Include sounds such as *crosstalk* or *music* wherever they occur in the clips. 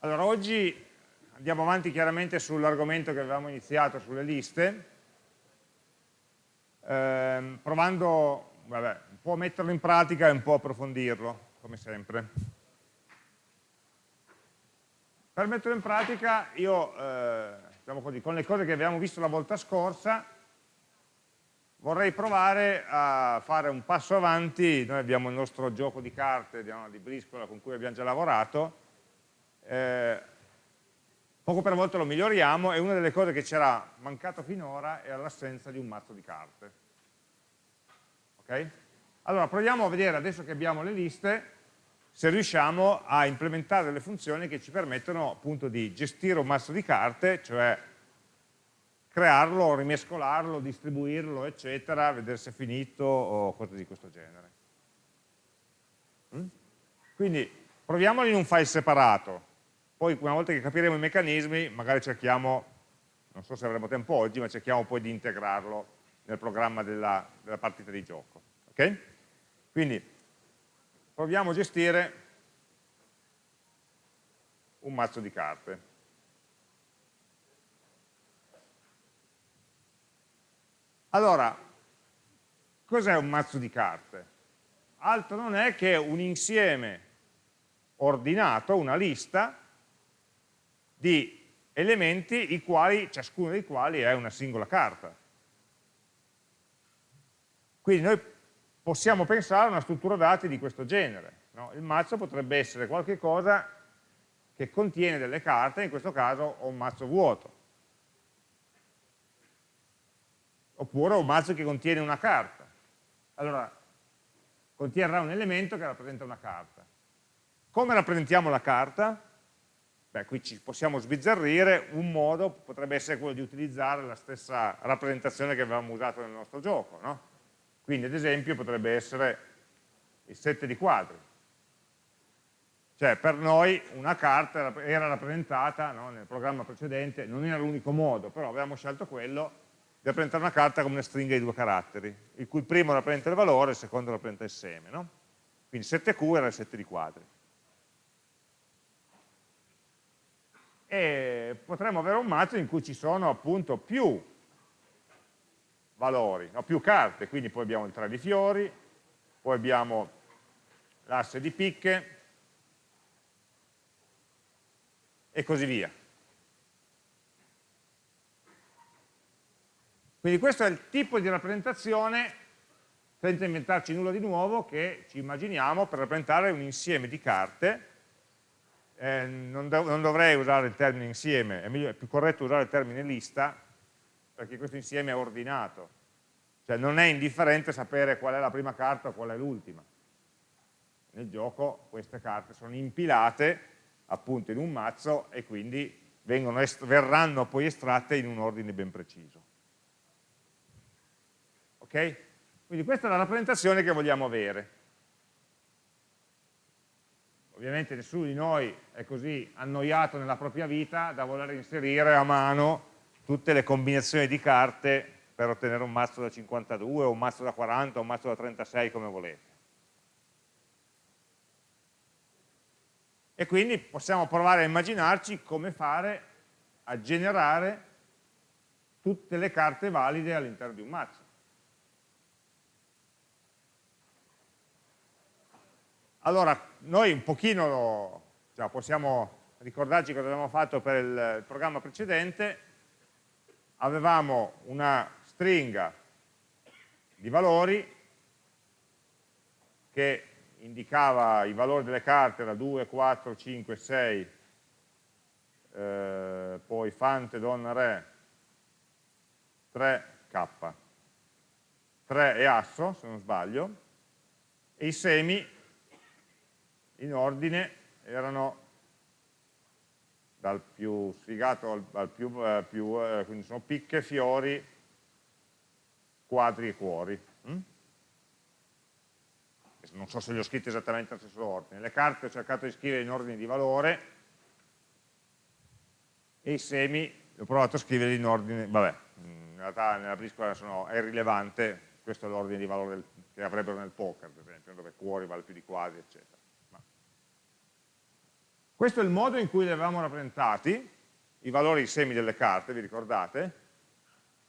Allora, oggi andiamo avanti chiaramente sull'argomento che avevamo iniziato sulle liste, ehm, provando vabbè, un po' a metterlo in pratica e un po' approfondirlo, come sempre. Per metterlo in pratica io, eh, diciamo così, con le cose che abbiamo visto la volta scorsa, vorrei provare a fare un passo avanti, noi abbiamo il nostro gioco di carte di briscola con cui abbiamo già lavorato, eh, poco per volta lo miglioriamo e una delle cose che c'era mancato finora era l'assenza di un mazzo di carte. Ok? Allora proviamo a vedere adesso che abbiamo le liste se riusciamo a implementare delle funzioni che ci permettono appunto di gestire un mazzo di carte, cioè crearlo, rimescolarlo, distribuirlo, eccetera, vedere se è finito o cose di questo genere. Mm? Quindi proviamolo in un file separato, poi una volta che capiremo i meccanismi magari cerchiamo, non so se avremo tempo oggi, ma cerchiamo poi di integrarlo nel programma della, della partita di gioco. Okay? Quindi proviamo a gestire un mazzo di carte. Allora, cos'è un mazzo di carte? Altro non è che un insieme ordinato, una lista di elementi i quali, ciascuno dei quali è una singola carta. Quindi noi possiamo pensare a una struttura dati di questo genere. No? Il mazzo potrebbe essere qualche cosa che contiene delle carte, in questo caso ho un mazzo vuoto. Oppure ho un mazzo che contiene una carta. Allora, conterrà un elemento che rappresenta una carta. Come rappresentiamo la carta? Beh, qui ci possiamo sbizzarrire, un modo potrebbe essere quello di utilizzare la stessa rappresentazione che avevamo usato nel nostro gioco, no? Quindi ad esempio potrebbe essere il 7 di quadri. Cioè per noi una carta era rappresentata no, nel programma precedente, non era l'unico modo, però avevamo scelto quello di rappresentare una carta come una stringa di due caratteri, il cui primo rappresenta il valore e il secondo rappresenta il seme. No? Quindi 7Q era il 7 di quadri. E potremmo avere un mazzo in cui ci sono appunto più valori, no, più carte, quindi poi abbiamo il 3 di fiori, poi abbiamo l'asse di picche e così via. Quindi questo è il tipo di rappresentazione, senza inventarci nulla di nuovo, che ci immaginiamo per rappresentare un insieme di carte. Eh, non, dov non, dovrei usare il termine insieme, è, è più corretto usare il termine lista, perché questo insieme è ordinato. Cioè non è indifferente sapere qual è la prima carta o qual è l'ultima. Nel gioco queste carte sono impilate appunto in un mazzo e quindi verranno poi estratte in un ordine ben preciso. Ok? Quindi questa è la rappresentazione che vogliamo avere. Ovviamente nessuno di noi è così annoiato nella propria vita da voler inserire a mano tutte le combinazioni di carte per ottenere un mazzo da 52 o un mazzo da 40 o un mazzo da 36 come volete. E quindi possiamo provare a immaginarci come fare a generare tutte le carte valide all'interno di un mazzo. Allora, noi un pochino cioè, possiamo ricordarci cosa abbiamo fatto per il programma precedente, avevamo una stringa di valori che indicava i valori delle carte da 2, 4, 5, 6, eh, poi Fante, Donna, Re, 3K, 3 e Asso, se non sbaglio, e i semi in ordine erano dal più sfigato al, al più, eh, più eh, quindi sono picche, fiori, quadri e cuori. Mm? Non so se li ho scritti esattamente allo stesso ordine. Le carte ho cercato di scrivere in ordine di valore e i semi ho provato a scriverli in ordine, vabbè, in realtà nella briscola sono, è irrilevante, questo è l'ordine di valore del, che avrebbero nel poker, per esempio, dove cuori vale più di quadri, eccetera. Questo è il modo in cui li avevamo rappresentati, i valori semi delle carte, vi ricordate?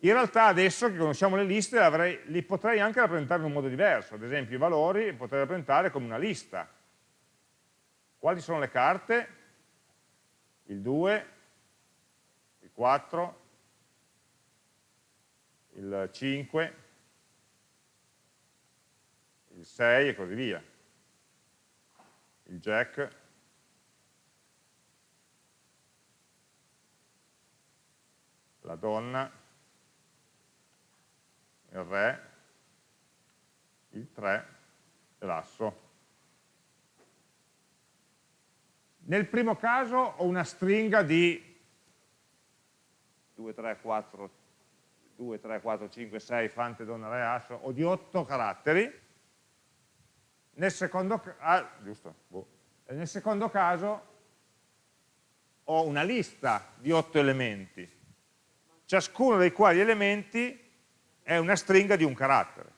In realtà adesso che conosciamo le liste avrei, li potrei anche rappresentare in un modo diverso, ad esempio i valori potrei rappresentare come una lista. Quali sono le carte? Il 2, il 4, il 5, il 6 e così via. Il jack, la donna, il re, il 3 e l'asso. Nel primo caso ho una stringa di 2, 3, 4, 2, 3, 4, 5, 6, fante, donna, re, asso, o di 8 caratteri. Nel secondo, ah, boh. nel secondo caso ho una lista di 8 elementi, ciascuno dei quali elementi è una stringa di un carattere.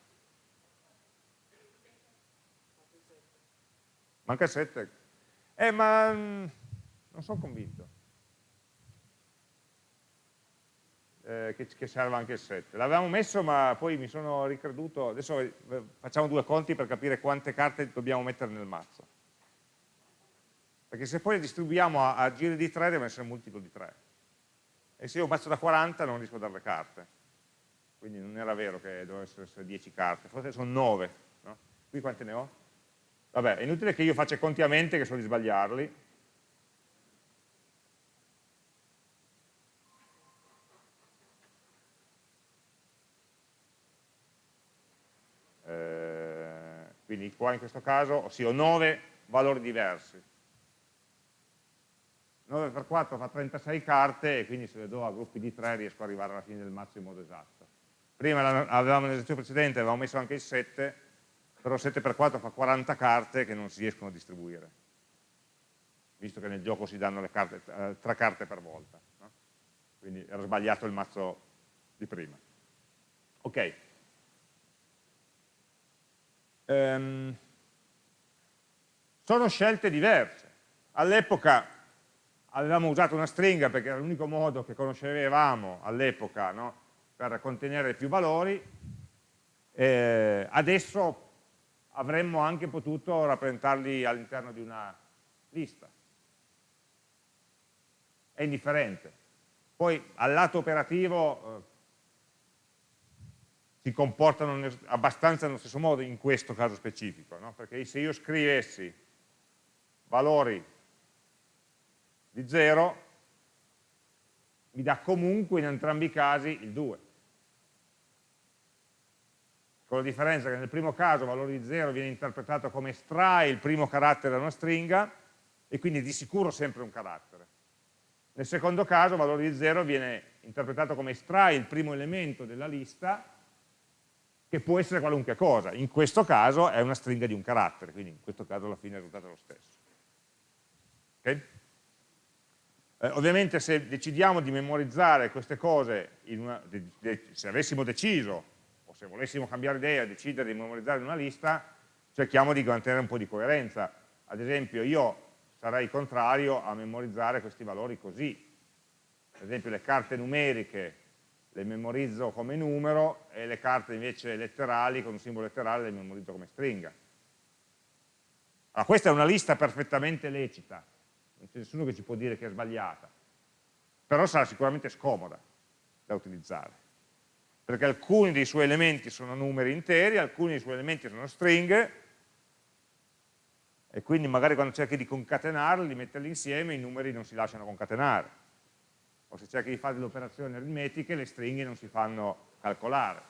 Manca 7. Eh, ma mm, non sono convinto. Eh, che, che serva anche il 7. L'avevamo messo ma poi mi sono ricreduto, adesso eh, facciamo due conti per capire quante carte dobbiamo mettere nel mazzo. Perché se poi le distribuiamo a, a giri di 3 deve essere multiplo di 3. E se io mazzo da 40 non riesco a dare le carte. Quindi non era vero che dovevano essere 10 carte, forse sono 9. No? Qui quante ne ho? Vabbè, è inutile che io faccia conti a mente che so di sbagliarli. Eh, quindi qua in questo caso sì, ho 9 valori diversi. 9 per 4 fa 36 carte e quindi se le do a gruppi di 3 riesco ad arrivare alla fine del mazzo in modo esatto. Prima avevamo nell'esercizio precedente, avevamo messo anche il 7, però 7 per 4 fa 40 carte che non si riescono a distribuire, visto che nel gioco si danno carte, eh, 3 carte per volta. No? Quindi era sbagliato il mazzo di prima. Ok. Um, sono scelte diverse. All'epoca avevamo usato una stringa perché era l'unico modo che conoscevamo all'epoca no? per contenere più valori, eh, adesso avremmo anche potuto rappresentarli all'interno di una lista. È indifferente. Poi al lato operativo eh, si comportano abbastanza nello stesso modo in questo caso specifico, no? perché se io scrivessi valori di 0 mi dà comunque in entrambi i casi il 2 con la differenza che nel primo caso il valore di 0 viene interpretato come estrae il primo carattere da una stringa e quindi di sicuro sempre un carattere. Nel secondo caso il valore di 0 viene interpretato come estrae il primo elemento della lista che può essere qualunque cosa, in questo caso è una stringa di un carattere, quindi in questo caso alla fine il risultato è lo stesso. Okay? Eh, ovviamente se decidiamo di memorizzare queste cose, una, se avessimo deciso se volessimo cambiare idea e decidere di memorizzare una lista, cerchiamo di mantenere un po' di coerenza. Ad esempio io sarei contrario a memorizzare questi valori così. Ad esempio le carte numeriche le memorizzo come numero e le carte invece letterali con un simbolo letterale le memorizzo come stringa. Allora, questa è una lista perfettamente lecita, non c'è nessuno che ci può dire che è sbagliata, però sarà sicuramente scomoda da utilizzare perché alcuni dei suoi elementi sono numeri interi, alcuni dei suoi elementi sono stringhe, e quindi magari quando cerchi di concatenarli, di metterli insieme, i numeri non si lasciano concatenare. O se cerchi di fare delle operazioni aritmetiche, le stringhe non si fanno calcolare.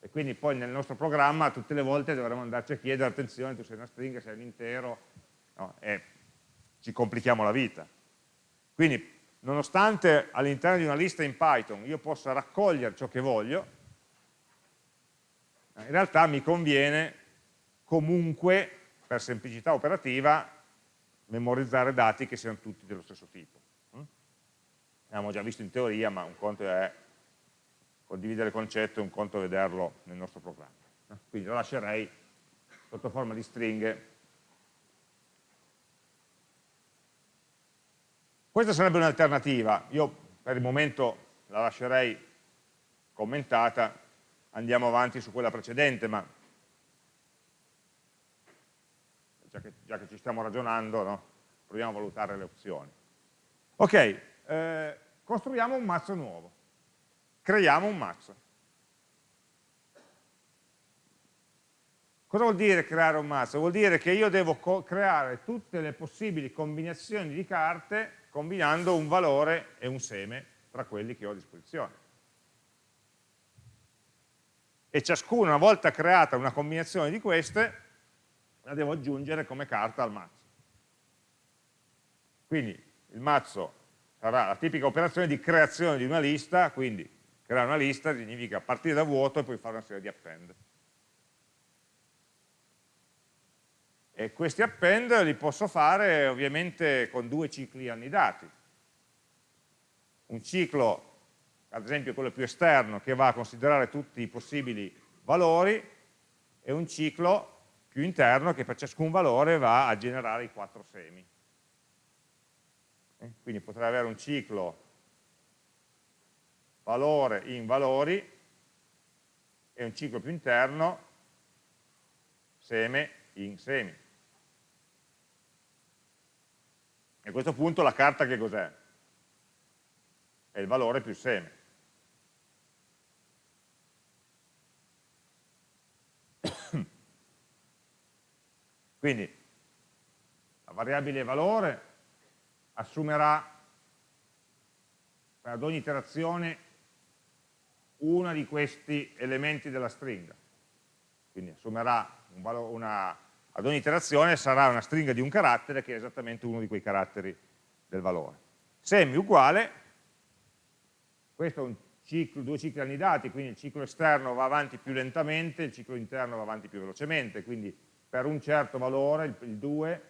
E quindi poi nel nostro programma tutte le volte dovremo andarci a chiedere, attenzione, tu sei una stringa, sei un intero, no? e ci complichiamo la vita. Quindi nonostante all'interno di una lista in Python io possa raccogliere ciò che voglio, in realtà mi conviene comunque, per semplicità operativa, memorizzare dati che siano tutti dello stesso tipo. Abbiamo già visto in teoria, ma un conto è condividere il concetto e un conto è vederlo nel nostro programma. Quindi lo lascerei sotto forma di stringhe Questa sarebbe un'alternativa, io per il momento la lascerei commentata, andiamo avanti su quella precedente, ma già che, già che ci stiamo ragionando, no? proviamo a valutare le opzioni. Ok, eh, costruiamo un mazzo nuovo, creiamo un mazzo. Cosa vuol dire creare un mazzo? Vuol dire che io devo creare tutte le possibili combinazioni di carte combinando un valore e un seme tra quelli che ho a disposizione. E ciascuna, una volta creata una combinazione di queste, la devo aggiungere come carta al mazzo. Quindi il mazzo sarà la tipica operazione di creazione di una lista, quindi creare una lista significa partire da vuoto e poi fare una serie di append. E questi append li posso fare ovviamente con due cicli annidati. Un ciclo, ad esempio quello più esterno, che va a considerare tutti i possibili valori, e un ciclo più interno che per ciascun valore va a generare i quattro semi. Eh, quindi potrei avere un ciclo valore in valori e un ciclo più interno seme in semi. E a questo punto la carta che cos'è? È il valore più seme. *coughs* Quindi la variabile valore assumerà ad ogni iterazione uno di questi elementi della stringa. Quindi assumerà un una, ad ogni iterazione sarà una stringa di un carattere che è esattamente uno di quei caratteri del valore. Semi uguale, questo è un ciclo, due cicli annidati, quindi il ciclo esterno va avanti più lentamente, il ciclo interno va avanti più velocemente, quindi per un certo valore, il, il 2,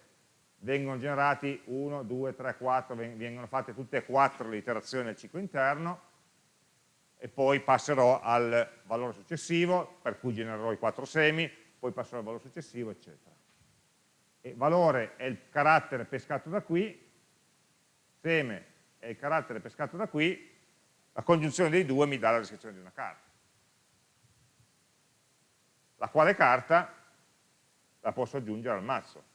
vengono generati 1, 2, 3, 4, vengono fatte tutte e quattro le iterazioni del ciclo interno e poi passerò al valore successivo, per cui genererò i quattro semi, poi passerò al valore successivo, eccetera e valore è il carattere pescato da qui, seme è il carattere pescato da qui, la congiunzione dei due mi dà la descrizione di una carta. La quale carta la posso aggiungere al mazzo.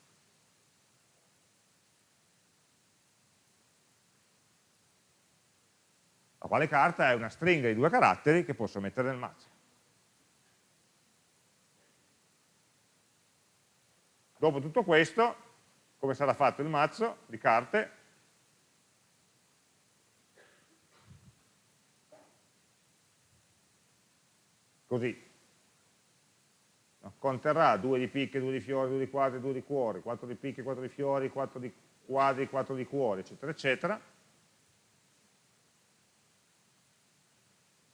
La quale carta è una stringa di due caratteri che posso mettere nel mazzo. Dopo tutto questo, come sarà fatto il mazzo di carte? Così. Conterrà 2 di picche, 2 di fiori, 2 di quadri, 2 di cuori, 4 di picche, 4 di fiori, 4 di quadri, 4 di cuori, eccetera, eccetera,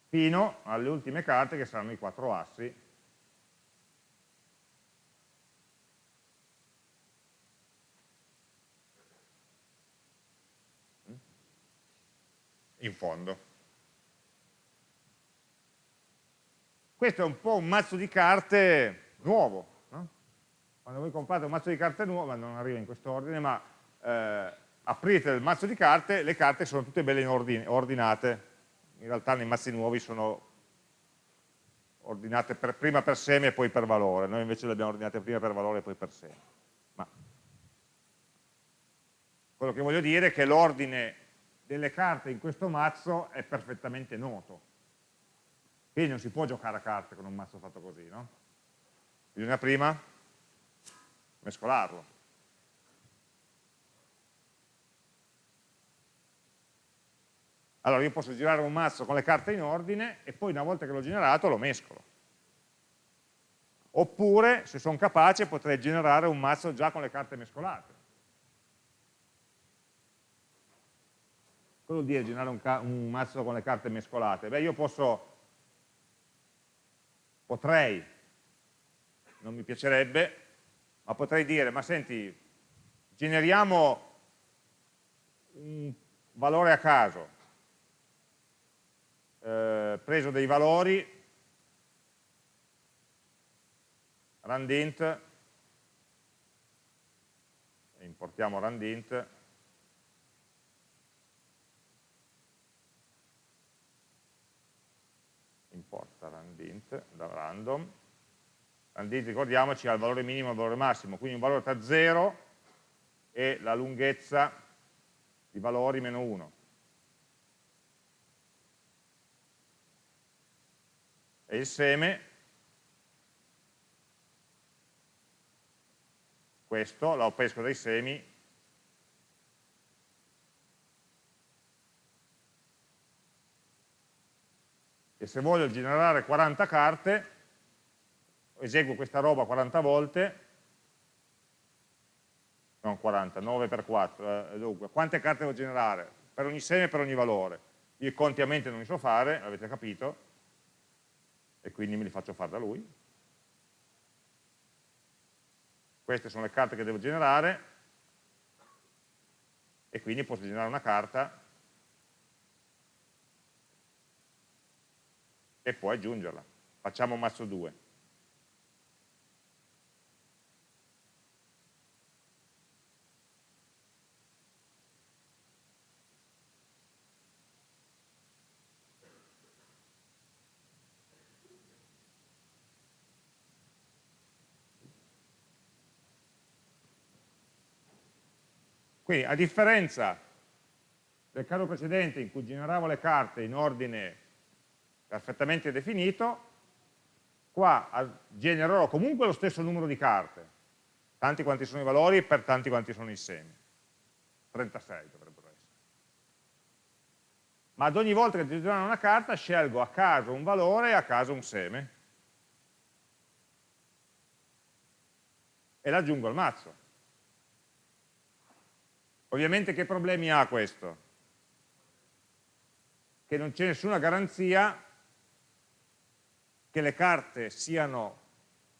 fino alle ultime carte che saranno i quattro assi in fondo. Questo è un po' un mazzo di carte nuovo. No? Quando voi comprate un mazzo di carte nuovo, non arriva in questo ordine, ma eh, aprite il mazzo di carte, le carte sono tutte belle in ordine, ordinate. In realtà nei mazzi nuovi sono ordinate per, prima per seme e poi per valore. Noi invece le abbiamo ordinate prima per valore e poi per seme. Ma quello che voglio dire è che l'ordine delle carte in questo mazzo è perfettamente noto. Quindi non si può giocare a carte con un mazzo fatto così, no? Bisogna prima mescolarlo. Allora io posso girare un mazzo con le carte in ordine e poi una volta che l'ho generato lo mescolo. Oppure, se sono capace, potrei generare un mazzo già con le carte mescolate. Cosa vuol dire generare un, un mazzo con le carte mescolate? Beh, io posso, potrei, non mi piacerebbe, ma potrei dire, ma senti, generiamo un valore a caso, eh, preso dei valori, randint, importiamo randint, int da random, randint ricordiamoci ha il valore minimo e il valore massimo, quindi un valore tra 0 e la lunghezza di valori meno 1. E il seme, questo, lo pesco dai semi, e se voglio generare 40 carte, eseguo questa roba 40 volte, non 40, 9 per 4, eh, dunque, quante carte devo generare? Per ogni seme e per ogni valore. Io i conti a mente non li so fare, avete capito, e quindi me li faccio fare da lui. Queste sono le carte che devo generare, e quindi posso generare una carta e poi aggiungerla. Facciamo mazzo 2. Quindi a differenza del caso precedente in cui generavo le carte in ordine perfettamente definito, qua genererò comunque lo stesso numero di carte, tanti quanti sono i valori per tanti quanti sono i semi. 36 dovrebbero essere. Ma ad ogni volta che generare una carta scelgo a caso un valore e a caso un seme e l'aggiungo al mazzo. Ovviamente che problemi ha questo? Che non c'è nessuna garanzia che le carte siano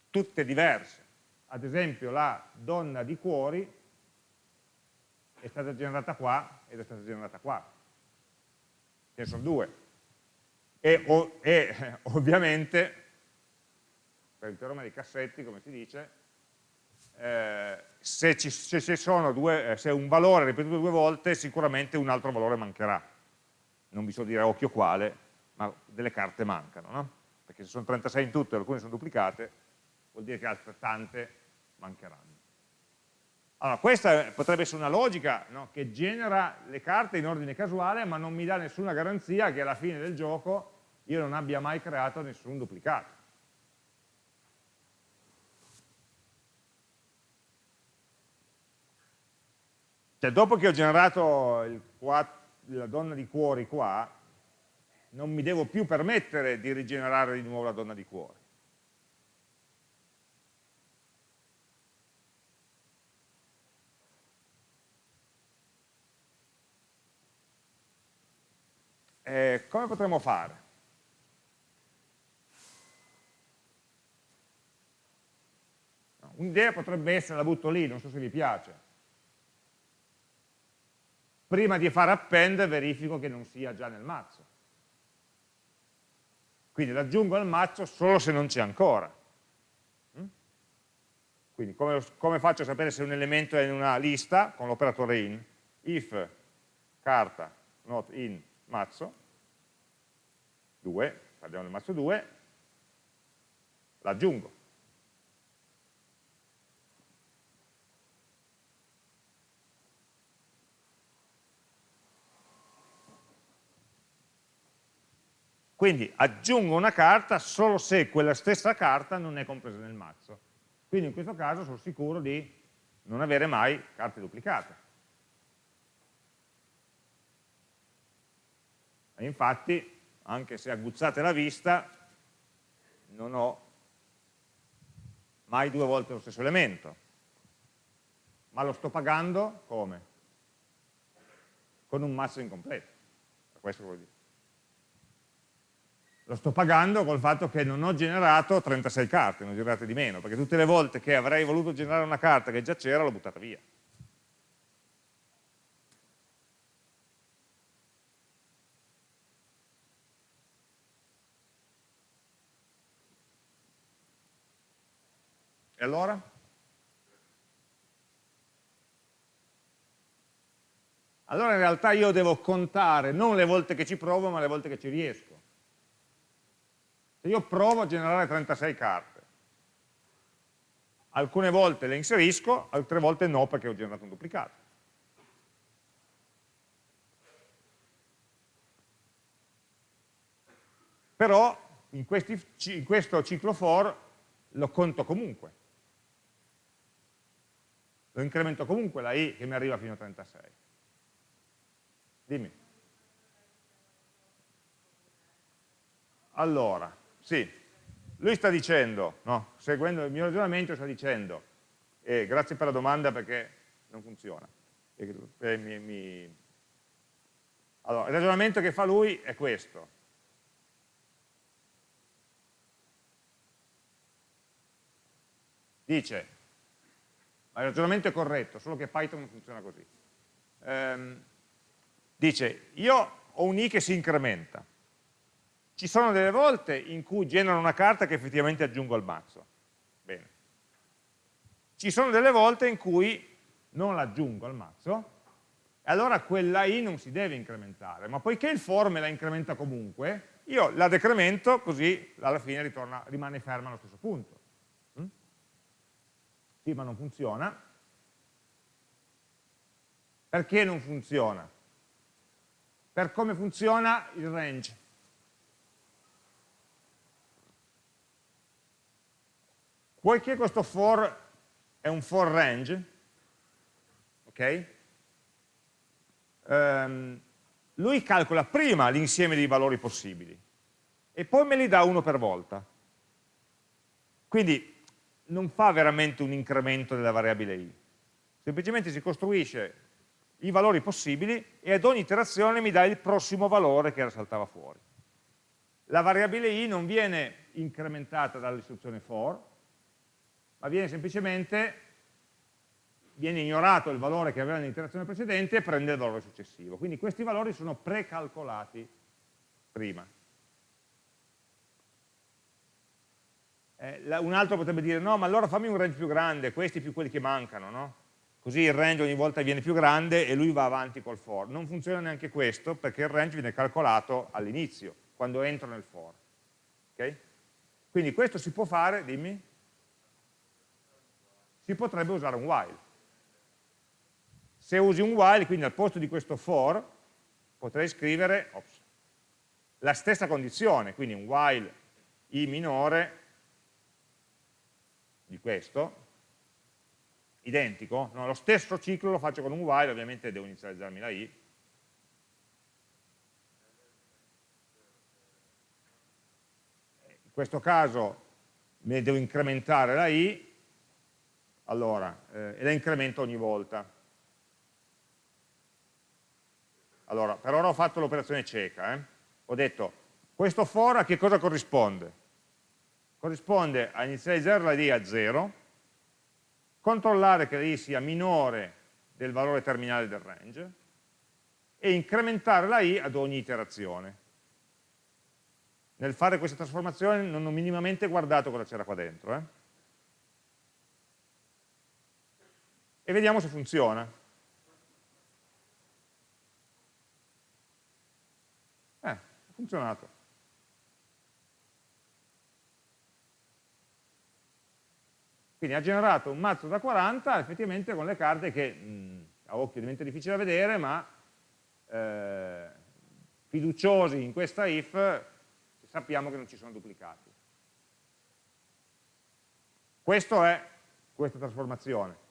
tutte diverse. Ad esempio la donna di cuori è stata generata qua ed è stata generata qua. Ce ne sono due. E, o, e *laughs* ovviamente, per il teorema dei cassetti, come si dice, eh, se, ci, se, se, due, eh, se un valore è ripetuto due volte, sicuramente un altro valore mancherà. Non vi so dire occhio quale, ma delle carte mancano. No? Perché se sono 36 in tutto e alcune sono duplicate, vuol dire che altrettante mancheranno. Allora, questa potrebbe essere una logica no? che genera le carte in ordine casuale, ma non mi dà nessuna garanzia che alla fine del gioco io non abbia mai creato nessun duplicato. Cioè, dopo che ho generato il, la donna di cuori qua, non mi devo più permettere di rigenerare di nuovo la donna di cuore. Eh, come potremmo fare? Un'idea potrebbe essere, la butto lì, non so se vi piace. Prima di fare append verifico che non sia già nel mazzo. Quindi l'aggiungo al mazzo solo se non c'è ancora. Mm? Quindi come, come, faccio a sapere se un elemento è in una lista con l'operatore in? If carta not in mazzo 2, parliamo del mazzo 2, l'aggiungo. Quindi aggiungo una carta solo se quella stessa carta non è compresa nel mazzo. Quindi in questo caso sono sicuro di non avere mai carte duplicate. E infatti, anche se aguzzate la vista, non ho mai due volte lo stesso elemento. Ma lo sto pagando come? Con un mazzo incompleto. Questo vuol dire lo sto pagando col fatto che non ho generato 36 carte, ne ho generate di meno, perché tutte le volte che avrei voluto generare una carta che già c'era l'ho buttata via. E allora? Allora in realtà io devo contare non le volte che ci provo, ma le volte che ci riesco. Se io provo a generare 36 carte, alcune volte le inserisco, altre volte no perché ho generato un duplicato. Però in, questi, in questo ciclo for lo conto comunque. Lo incremento comunque la i che mi arriva fino a 36. Dimmi. Allora, sì, lui sta dicendo, no, seguendo il mio ragionamento, sta dicendo, eh, grazie per la domanda perché non funziona. Eh, mi, mi... Allora, il ragionamento che fa lui è questo. Dice, ma il ragionamento è corretto, solo che Python non funziona così. Ehm, dice, io ho un i che si incrementa, ci sono delle volte in cui genero una carta che effettivamente aggiungo al mazzo. Bene. Ci sono delle volte in cui non l'aggiungo al mazzo, e allora quella i non si deve incrementare, ma poiché il for me la incrementa comunque, io la decremento così alla fine ritorna, rimane ferma allo stesso punto. Mm? Sì, ma non funziona. Perché non funziona? Per come funziona il range. Poiché questo for è un for range, ok? Um, lui calcola prima l'insieme dei valori possibili e poi me li dà uno per volta. Quindi non fa veramente un incremento della variabile i, semplicemente si costruisce i valori possibili e ad ogni iterazione mi dà il prossimo valore che saltava fuori. La variabile i non viene incrementata dall'istruzione for, ma viene semplicemente viene ignorato il valore che aveva nell'iterazione precedente e prende il valore successivo. Quindi questi valori sono precalcolati prima. Eh, un altro potrebbe dire, no, ma allora fammi un range più grande, questi più quelli che mancano, no? Così il range ogni volta viene più grande e lui va avanti col for. Non funziona neanche questo perché il range viene calcolato all'inizio, quando entro nel for. Okay? Quindi questo si può fare, dimmi? Si potrebbe usare un while. Se usi un while, quindi al posto di questo for, potrei scrivere ops, la stessa condizione, quindi un while i minore di questo, identico, no, lo stesso ciclo lo faccio con un while, ovviamente devo inizializzarmi la i, in questo caso ne devo incrementare la i, allora, eh, e la incremento ogni volta. Allora, per ora ho fatto l'operazione cieca, eh? ho detto, questo for a che cosa corrisponde? Corrisponde a inizializzare la d a 0, controllare che la i sia minore del valore terminale del range e incrementare la i ad ogni iterazione. Nel fare questa trasformazione non ho minimamente guardato cosa c'era qua dentro. Eh? E vediamo se funziona. Eh, ha funzionato. Quindi ha generato un mazzo da 40 effettivamente con le carte che mh, a occhio diventa difficile da vedere, ma eh, fiduciosi in questa if sappiamo che non ci sono duplicati. Questo è questa trasformazione.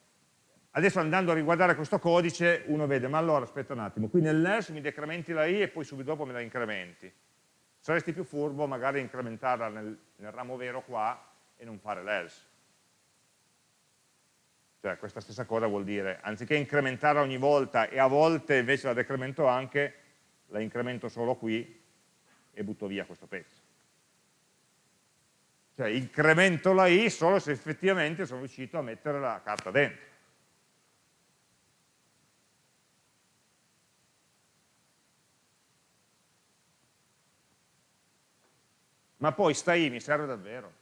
Adesso andando a riguardare questo codice uno vede, ma allora aspetta un attimo, qui nell'else mi decrementi la i e poi subito dopo me la incrementi. Saresti più furbo magari incrementarla nel, nel ramo vero qua e non fare l'else. Cioè questa stessa cosa vuol dire, anziché incrementarla ogni volta e a volte invece la decremento anche, la incremento solo qui e butto via questo pezzo. Cioè incremento la i solo se effettivamente sono riuscito a mettere la carta dentro. ma poi sta I mi serve davvero.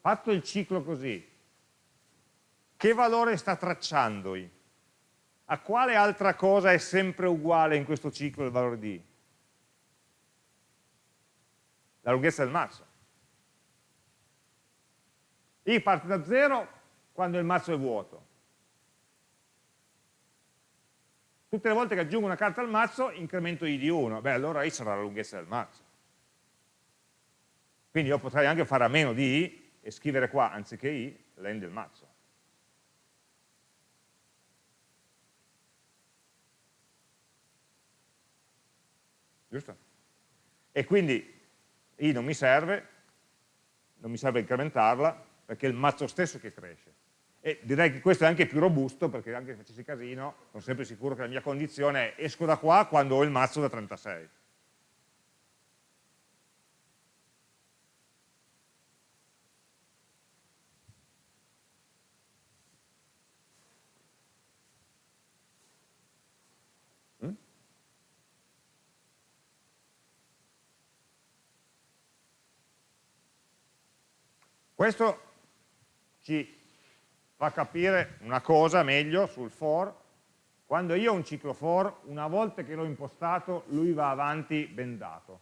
Fatto il ciclo così, che valore sta tracciando I? A quale altra cosa è sempre uguale in questo ciclo il valore di I? La lunghezza del mazzo. I parte da zero quando il mazzo è vuoto, Tutte le volte che aggiungo una carta al mazzo incremento i di 1, beh allora i sarà la lunghezza del mazzo. Quindi io potrei anche fare a meno di i e scrivere qua, anziché i, len del mazzo. Giusto? E quindi i non mi serve, non mi serve incrementarla, perché è il mazzo stesso che cresce. E direi che questo è anche più robusto, perché anche se facessi casino, sono sempre sicuro che la mia condizione è esco da qua quando ho il mazzo da 36. Questo ci fa capire una cosa meglio sul for. Quando io ho un ciclo for, una volta che l'ho impostato, lui va avanti bendato.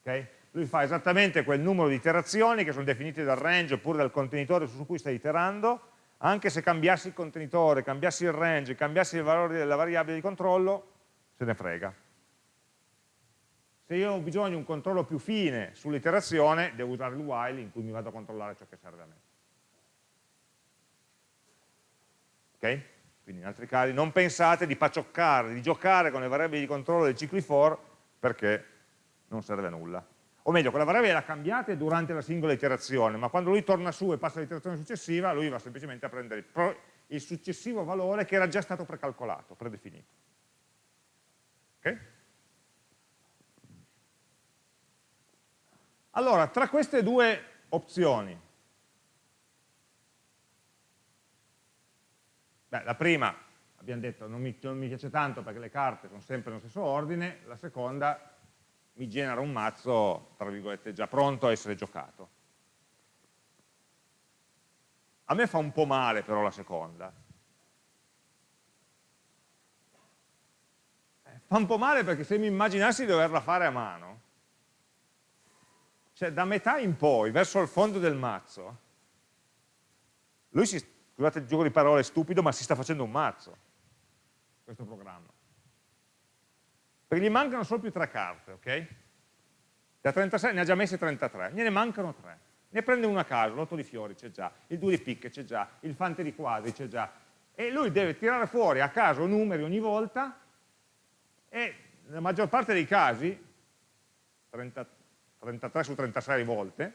Okay? Lui fa esattamente quel numero di iterazioni che sono definite dal range oppure dal contenitore su cui stai iterando, anche se cambiassi il contenitore, cambiassi il range, cambiassi il valore della variabile di controllo, se ne frega se io ho bisogno di un controllo più fine sull'iterazione, devo usare il while in cui mi vado a controllare ciò che serve a me. Ok? Quindi in altri casi non pensate di pacioccare, di giocare con le variabili di controllo dei cicli for perché non serve a nulla. O meglio, quella variabile la cambiate durante la singola iterazione, ma quando lui torna su e passa all'iterazione successiva, lui va semplicemente a prendere il successivo valore che era già stato precalcolato, predefinito. Ok? Allora, tra queste due opzioni, beh, la prima, abbiamo detto, non mi, non mi piace tanto perché le carte sono sempre nello stesso ordine, la seconda mi genera un mazzo, tra virgolette, già pronto a essere giocato. A me fa un po' male però la seconda. Eh, fa un po' male perché se mi immaginassi di doverla fare a mano, cioè da metà in poi, verso il fondo del mazzo, lui si, scusate il gioco di parole stupido, ma si sta facendo un mazzo, questo programma. Perché gli mancano solo più tre carte, ok? Da 36 ne ha già messe 33, gliene mancano tre. Ne prende una a caso, l'otto di fiori c'è già, il 2 di picche c'è già, il fante di quadri c'è già. E lui deve tirare fuori a caso numeri ogni volta e nella maggior parte dei casi, 33, 33 su 36 volte,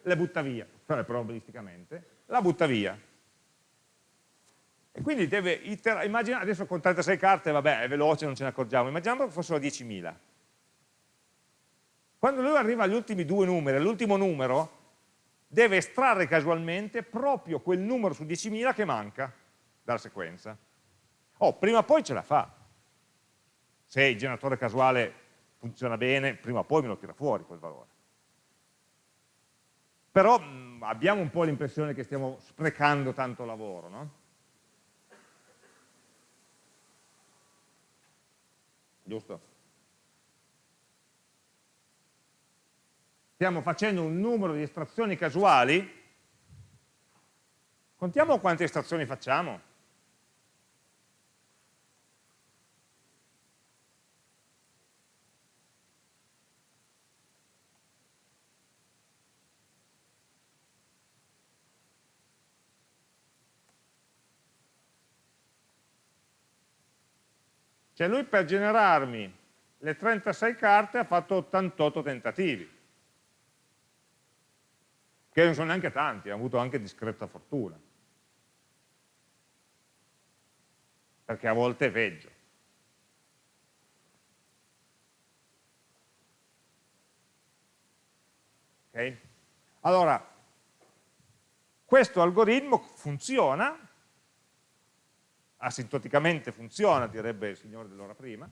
le butta via, cioè probabilisticamente, la butta via. E quindi deve iterare, immagina, adesso con 36 carte, vabbè, è veloce, non ce ne accorgiamo, immaginiamo che fossero 10.000. Quando lui arriva agli ultimi due numeri, all'ultimo numero, deve estrarre casualmente proprio quel numero su 10.000 che manca dalla sequenza. Oh, prima o poi ce la fa. Se il generatore casuale funziona bene, prima o poi me lo tira fuori quel valore. Però mh, abbiamo un po' l'impressione che stiamo sprecando tanto lavoro, no? Giusto? Stiamo facendo un numero di estrazioni casuali, contiamo quante estrazioni facciamo. Cioè lui per generarmi le 36 carte ha fatto 88 tentativi, che non sono neanche tanti, ha avuto anche discreta fortuna. Perché a volte è peggio. Okay? Allora, questo algoritmo funziona asintoticamente funziona, direbbe il signore dell'ora prima,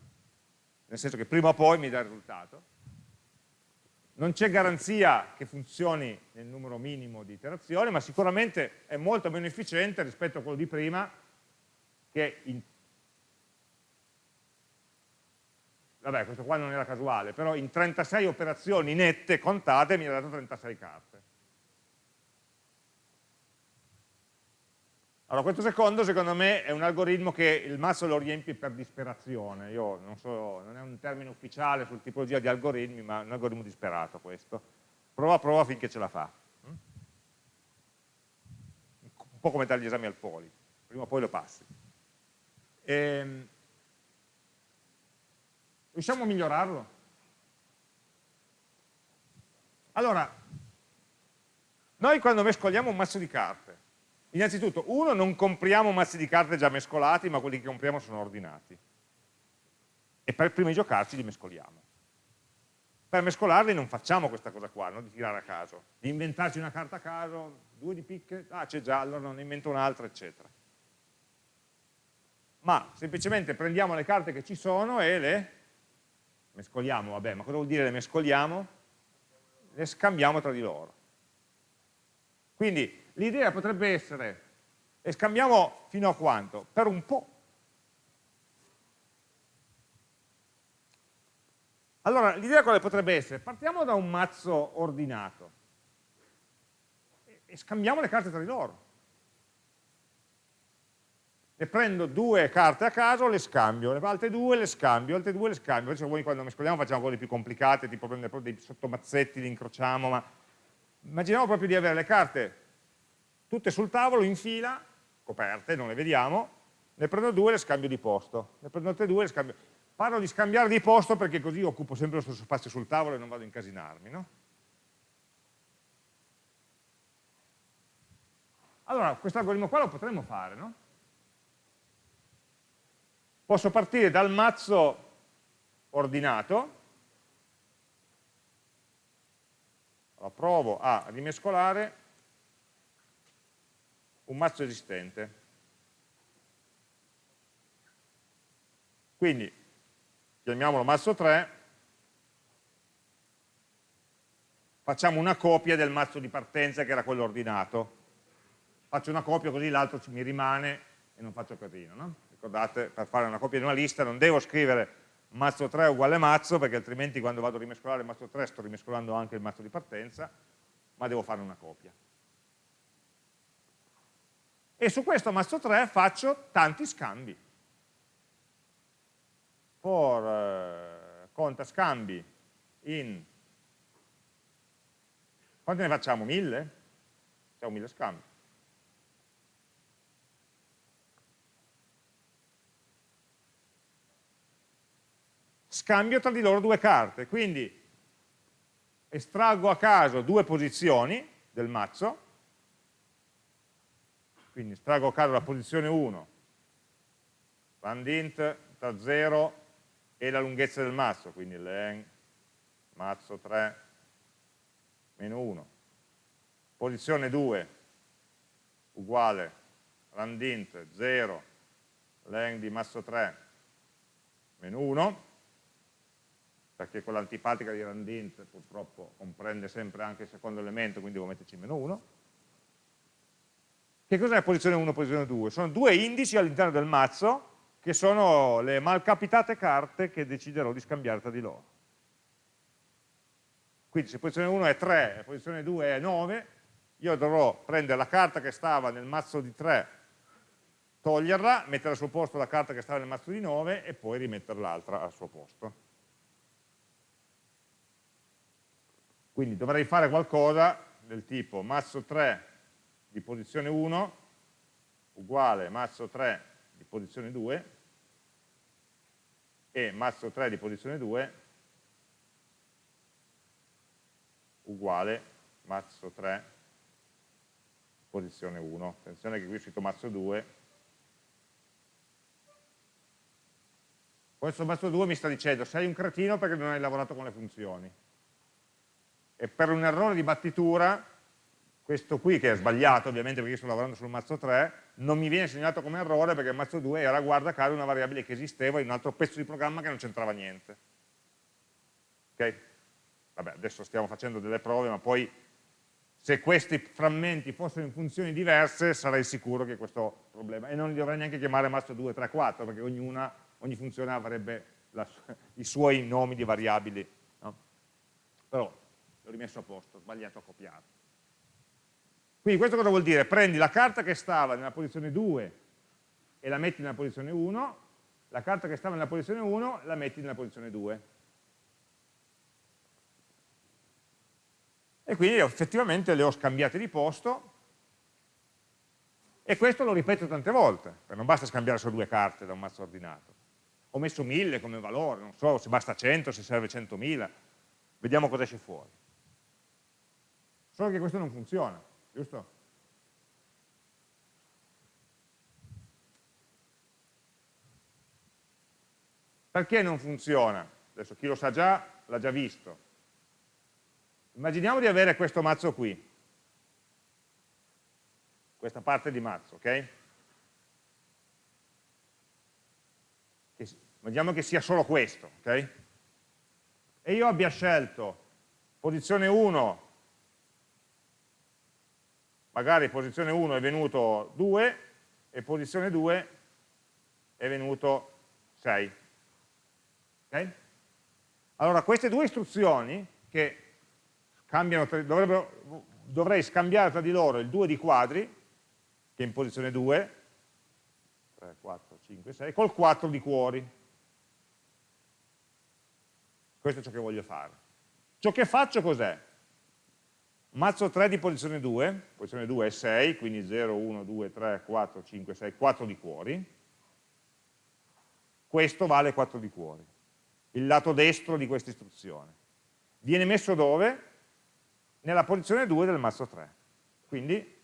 nel senso che prima o poi mi dà il risultato. Non c'è garanzia che funzioni nel numero minimo di iterazioni, ma sicuramente è molto meno efficiente rispetto a quello di prima, che in... vabbè questo qua non era casuale, però in 36 operazioni nette, contate, mi ha dato 36 carte. Allora, questo secondo, secondo me, è un algoritmo che il mazzo lo riempie per disperazione. Io non so, non è un termine ufficiale sul tipologia di algoritmi, ma è un algoritmo disperato questo. Prova, prova finché ce la fa. Un po' come dare gli esami al poli, prima o poi lo passi. E... Ehm, riusciamo a migliorarlo? Allora, noi quando mescoliamo un mazzo di carte, Innanzitutto, uno, non compriamo mazzi di carte già mescolati, ma quelli che compriamo sono ordinati. E per prima di giocarci li mescoliamo. Per mescolarli non facciamo questa cosa qua, no? di tirare a caso, di inventarci una carta a caso, due di picche, ah c'è già, allora ne invento un'altra, eccetera. Ma semplicemente prendiamo le carte che ci sono e le mescoliamo, vabbè, ma cosa vuol dire le mescoliamo? Le scambiamo tra di loro. Quindi l'idea potrebbe essere, e scambiamo fino a quanto? Per un po'. Allora, l'idea quale potrebbe essere? Partiamo da un mazzo ordinato e scambiamo le carte tra di loro. Ne prendo due carte a caso, le scambio, le altre due le scambio, altre due le scambio. Cioè, voi quando mescoliamo facciamo cose più complicate, tipo prendere dei sottomazzetti, li incrociamo, ma immaginiamo proprio di avere le carte tutte sul tavolo in fila, coperte, non le vediamo, ne prendo due e le scambio di posto, ne prendo altre due e le scambio. Parlo di scambiare di posto perché così occupo sempre lo stesso spazio sul tavolo e non vado a incasinarmi. No? Allora, questo algoritmo qua lo potremmo fare, no? Posso partire dal mazzo ordinato, allora, provo a rimescolare un mazzo esistente. Quindi chiamiamolo mazzo 3, facciamo una copia del mazzo di partenza che era quello ordinato. Faccio una copia così l'altro mi rimane e non faccio casino. No? Ricordate, per fare una copia di una lista non devo scrivere mazzo 3 uguale mazzo, perché altrimenti quando vado a rimescolare il mazzo 3 sto rimescolando anche il mazzo di partenza, ma devo fare una copia e su questo mazzo 3 faccio tanti scambi. For eh, conta scambi in... Quanti ne facciamo? Mille? Facciamo mille scambi. Scambio tra di loro due carte, quindi estraggo a caso due posizioni del mazzo quindi estraggo caso la posizione 1, randint tra 0 e la lunghezza del mazzo, quindi len mazzo 3 meno 1. Posizione 2 uguale randint 0 len di mazzo 3 meno 1, perché quella antipatica di randint purtroppo comprende sempre anche il secondo elemento, quindi devo metterci meno 1 che cos'è posizione 1 e posizione 2? Sono due indici all'interno del mazzo che sono le malcapitate carte che deciderò di scambiare tra di loro. Quindi se posizione 1 è 3 e posizione 2 è 9, io dovrò prendere la carta che stava nel mazzo di 3, toglierla, mettere al suo posto la carta che stava nel mazzo di 9 e poi rimettere l'altra al suo posto. Quindi dovrei fare qualcosa del tipo mazzo 3 di posizione 1 uguale mazzo 3 di posizione 2 e mazzo 3 di posizione 2 uguale mazzo 3 posizione 1. Attenzione che qui è scritto mazzo 2. Questo mazzo 2 mi sta dicendo sei un cretino perché non hai lavorato con le funzioni. E per un errore di battitura questo qui che è sbagliato ovviamente perché io sto lavorando sul mazzo 3, non mi viene segnato come errore perché il mazzo 2 era guarda caso una variabile che esisteva in un altro pezzo di programma che non c'entrava niente. Ok? Vabbè, adesso stiamo facendo delle prove, ma poi se questi frammenti fossero in funzioni diverse sarei sicuro che questo problema, e non li dovrei neanche chiamare mazzo 2, 3, 4, perché ognuna, ogni funzione avrebbe la, *laughs* i suoi nomi di variabili, no? però l'ho rimesso a posto, sbagliato a copiarlo. Quindi questo cosa vuol dire? Prendi la carta che stava nella posizione 2 e la metti nella posizione 1, la carta che stava nella posizione 1 la metti nella posizione 2. E quindi effettivamente le ho scambiate di posto e questo lo ripeto tante volte, perché non basta scambiare solo due carte da un mazzo ordinato. Ho messo 1000 come valore, non so se basta 100, se serve 100.000, vediamo cosa esce fuori. Solo che questo non funziona, giusto? Perché non funziona? Adesso chi lo sa già, l'ha già visto. Immaginiamo di avere questo mazzo qui, questa parte di mazzo, ok? Immaginiamo che sia solo questo, ok? E io abbia scelto posizione 1 magari posizione 1 è venuto 2 e posizione 2 è venuto 6. Okay? Allora queste due istruzioni che dovrei scambiare tra di loro il 2 di quadri, che è in posizione 2, 3, 4, 5, 6, col 4 di cuori. Questo è ciò che voglio fare. Ciò che faccio cos'è? Mazzo 3 di posizione 2, posizione 2 è 6, quindi 0, 1, 2, 3, 4, 5, 6, 4 di cuori, questo vale 4 di cuori, il lato destro di questa istruzione. Viene messo dove? Nella posizione 2 del mazzo 3, quindi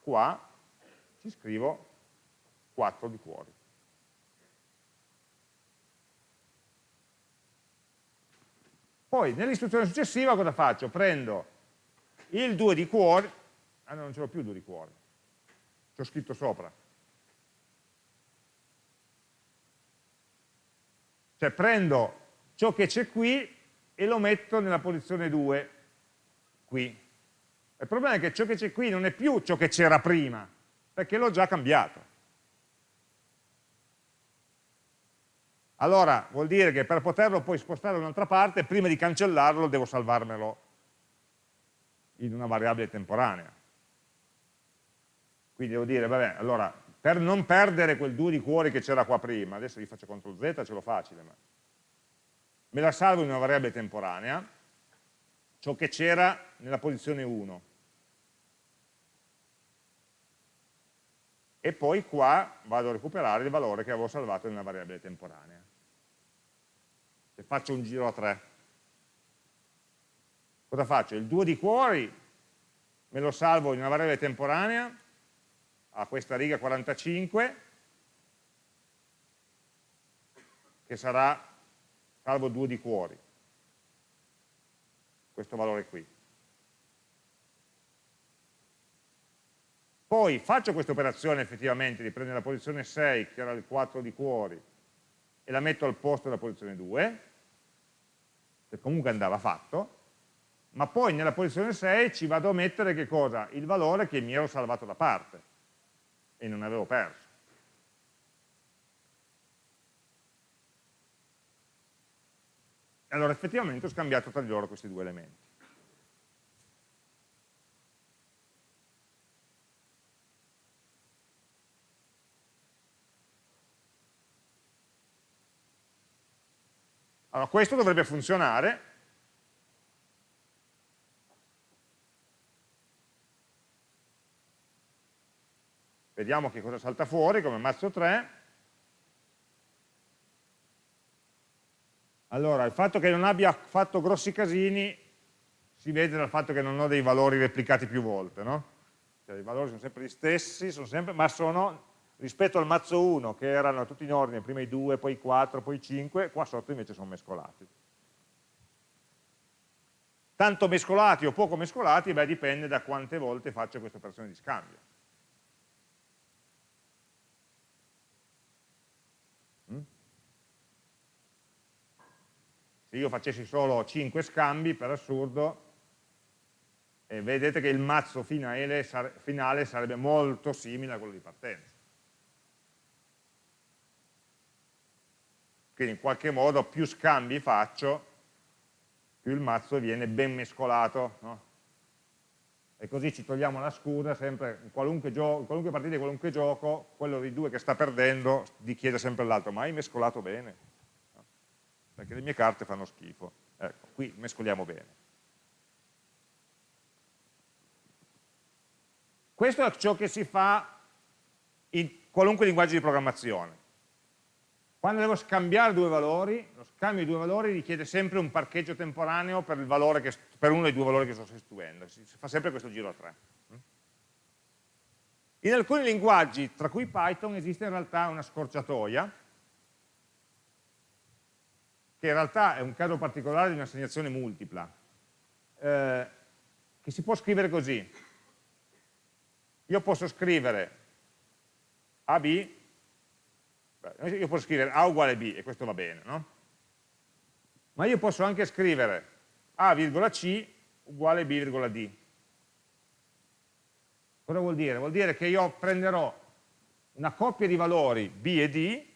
qua ci scrivo 4 di cuori. Poi nell'istruzione successiva cosa faccio? Prendo il 2 di cuore, ah no, non ce l'ho più il 2 di cuore, ci scritto sopra. Cioè prendo ciò che c'è qui e lo metto nella posizione 2, qui. Il problema è che ciò che c'è qui non è più ciò che c'era prima, perché l'ho già cambiato. Allora vuol dire che per poterlo poi spostare da un'altra parte, prima di cancellarlo devo salvarmelo in una variabile temporanea. Quindi devo dire, vabbè, allora, per non perdere quel 2 di cuori che c'era qua prima, adesso gli faccio CTRL Z, ce l'ho facile, ma me la salvo in una variabile temporanea, ciò che c'era nella posizione 1. E poi qua vado a recuperare il valore che avevo salvato una variabile temporanea. Se faccio un giro a 3, cosa faccio? Il 2 di cuori me lo salvo in una variabile temporanea a questa riga 45 che sarà salvo 2 di cuori questo valore qui poi faccio questa operazione effettivamente di prendere la posizione 6 che era il 4 di cuori e la metto al posto della posizione 2 che comunque andava fatto ma poi nella posizione 6 ci vado a mettere che cosa? Il valore che mi ero salvato da parte e non avevo perso. Allora effettivamente ho scambiato tra di loro questi due elementi. Allora questo dovrebbe funzionare Vediamo che cosa salta fuori come mazzo 3. Allora, il fatto che non abbia fatto grossi casini si vede dal fatto che non ho dei valori replicati più volte, no? Cioè, i valori sono sempre gli stessi, sono sempre, ma sono rispetto al mazzo 1 che erano tutti in ordine, prima i 2, poi i 4, poi i 5, qua sotto invece sono mescolati. Tanto mescolati o poco mescolati, beh, dipende da quante volte faccio questa operazione di scambio. Se io facessi solo 5 scambi, per assurdo, eh, vedete che il mazzo finale, finale sarebbe molto simile a quello di partenza. Quindi in qualche modo più scambi faccio, più il mazzo viene ben mescolato, no? e così ci togliamo la scusa sempre, in qualunque, in qualunque partita di qualunque gioco, quello dei due che sta perdendo gli chiede sempre all'altro, ma hai mescolato bene? Perché le mie carte fanno schifo. Ecco, qui mescoliamo bene. Questo è ciò che si fa in qualunque linguaggio di programmazione. Quando devo scambiare due valori, lo scambio di due valori richiede sempre un parcheggio temporaneo per, che, per uno dei due valori che sto sostituendo. Si fa sempre questo giro a tre. In alcuni linguaggi, tra cui Python, esiste in realtà una scorciatoia, che in realtà è un caso particolare di un'assegnazione multipla, eh, che si può scrivere così. Io posso scrivere AB io posso scrivere A uguale B e questo va bene, no? Ma io posso anche scrivere A, C uguale B, D. Cosa vuol dire? Vuol dire che io prenderò una coppia di valori B e D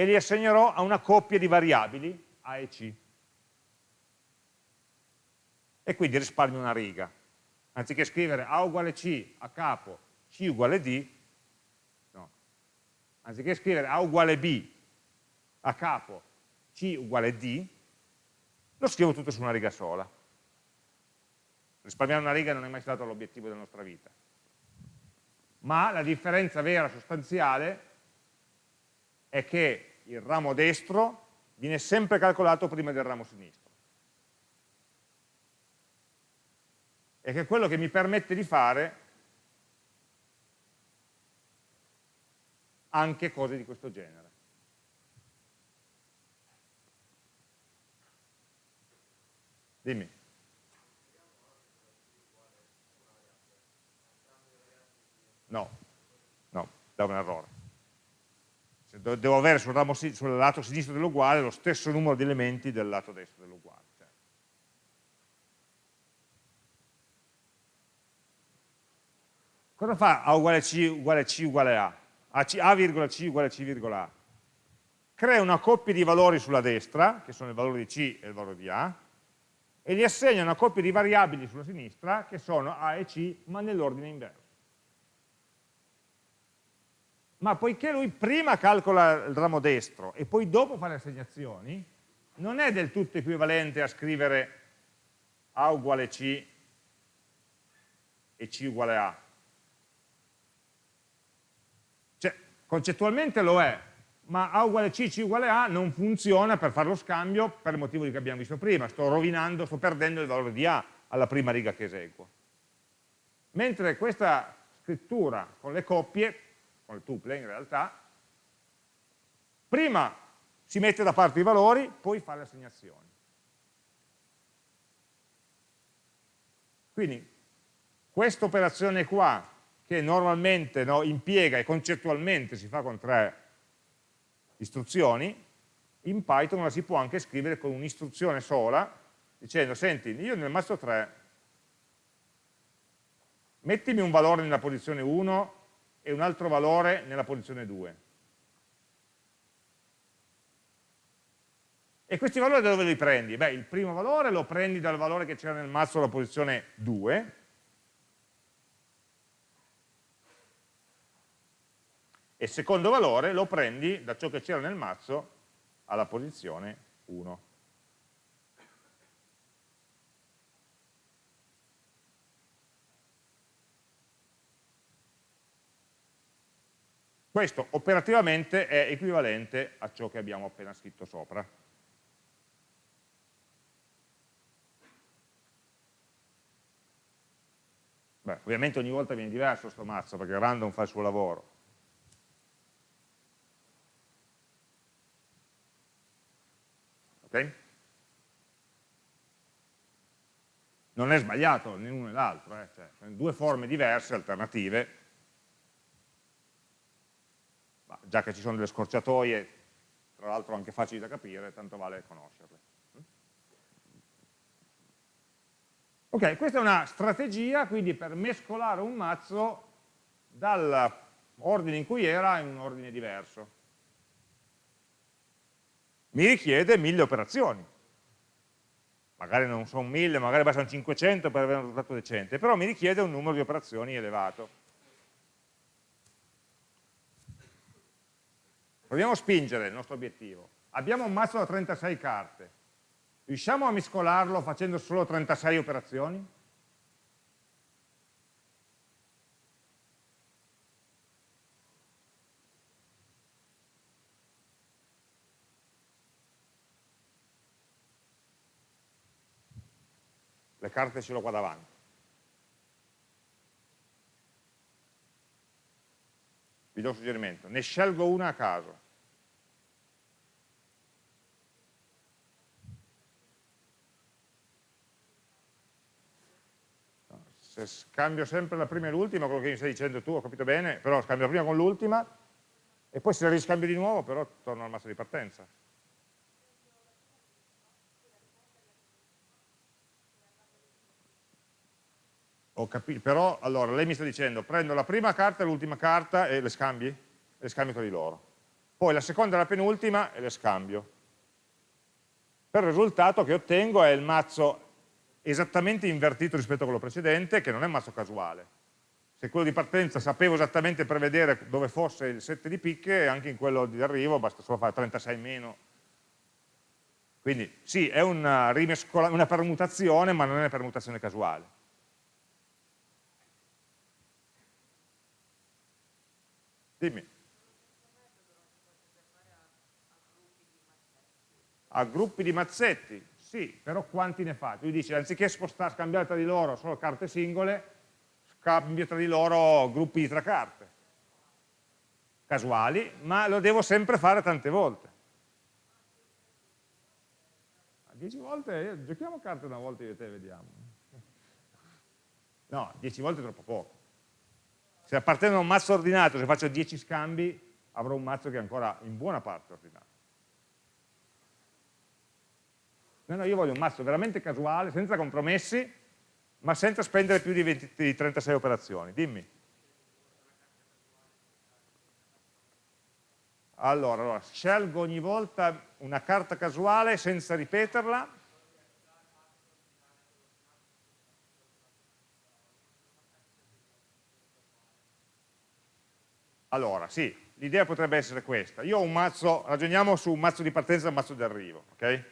e li assegnerò a una coppia di variabili A e C. E quindi risparmio una riga. Anziché scrivere A uguale C a capo, C uguale D, anziché scrivere A uguale B a capo C uguale D, lo scrivo tutto su una riga sola. Risparmiare una riga non è mai stato l'obiettivo della nostra vita. Ma la differenza vera, sostanziale, è che il ramo destro viene sempre calcolato prima del ramo sinistro. E che è quello che mi permette di fare anche cose di questo genere. Dimmi. No, no, da un errore. Devo avere sul, ramo, sul lato sinistro dell'uguale lo stesso numero di elementi del lato destro dell'uguale. Cioè. Cosa fa A uguale C uguale C uguale A? a, C, uguale a C,A, crea una coppia di valori sulla destra, che sono il valore di C e il valore di A, e gli assegna una coppia di variabili sulla sinistra, che sono A e C, ma nell'ordine inverso. Ma poiché lui prima calcola il ramo destro e poi dopo fa le assegnazioni, non è del tutto equivalente a scrivere A uguale C e C uguale A, Concettualmente lo è, ma A uguale C, C uguale A non funziona per fare lo scambio per il motivo che abbiamo visto prima, sto rovinando, sto perdendo il valore di A alla prima riga che eseguo. Mentre questa scrittura con le coppie, con le tuple in realtà, prima si mette da parte i valori, poi fa le assegnazioni. Quindi questa operazione qua che normalmente no, impiega e concettualmente si fa con tre istruzioni, in Python la si può anche scrivere con un'istruzione sola, dicendo, senti, io nel mazzo 3 mettimi un valore nella posizione 1 e un altro valore nella posizione 2. E questi valori da dove li prendi? Beh, il primo valore lo prendi dal valore che c'era nel mazzo alla posizione 2, e il secondo valore lo prendi da ciò che c'era nel mazzo alla posizione 1. Questo operativamente è equivalente a ciò che abbiamo appena scritto sopra. Beh, ovviamente ogni volta viene diverso questo mazzo perché random fa il suo lavoro. Okay? Non è sbagliato né uno né l'altro, eh? cioè, sono due forme diverse, alternative, ma già che ci sono delle scorciatoie, tra l'altro anche facili da capire, tanto vale conoscerle. Ok, questa è una strategia quindi per mescolare un mazzo dall'ordine in cui era in un ordine diverso. mi richiede 1000 operazioni. Magari non sono 1000, magari bastano 500 per avere un risultato decente, però mi richiede un numero di operazioni elevato. Proviamo a spingere il nostro obiettivo. Abbiamo un mazzo da 36 carte. Riusciamo a mescolarlo facendo solo 36 operazioni? le carte ce l'ho qua davanti. Vi do un suggerimento, ne scelgo una a caso. Se scambio sempre la prima e l'ultima, quello che mi stai dicendo tu, ho capito bene, però scambio la prima con l'ultima, e poi se la riscambio di nuovo, però torno al mazzo di partenza. Capito, però allora lei mi sta dicendo prendo la prima carta e l'ultima carta e le scambi? Le scambio tra di loro. Poi la seconda e la penultima e le scambio. Per il risultato che ottengo è il mazzo esattamente invertito rispetto a quello precedente, che non è un mazzo casuale. Se quello di partenza sapevo esattamente prevedere dove fosse il 7 di picche, anche in quello di arrivo basta solo fare 36 meno. Quindi sì, è una, una permutazione, ma non è una permutazione casuale. Dimmi. A gruppi di mazzetti? Sì, però quanti ne fa? Lui dice, anziché spostare, scambiare tra di loro solo carte singole, scambio tra di loro gruppi di tre carte. Casuali, ma lo devo sempre fare tante volte. A dieci volte, eh, giochiamo carte una volta io e te, vediamo. No, dieci volte è troppo poco. Se appartengono a un mazzo ordinato, se faccio 10 scambi, avrò un mazzo che è ancora in buona parte ordinato. No, no, io voglio un mazzo veramente casuale, senza compromessi, ma senza spendere più di, 20, di 36 operazioni. Dimmi. Allora, allora, scelgo ogni volta una carta casuale senza ripeterla Allora, sì, l'idea potrebbe essere questa. Io ho un mazzo, ragioniamo su un mazzo di partenza e un mazzo di arrivo, ok? Il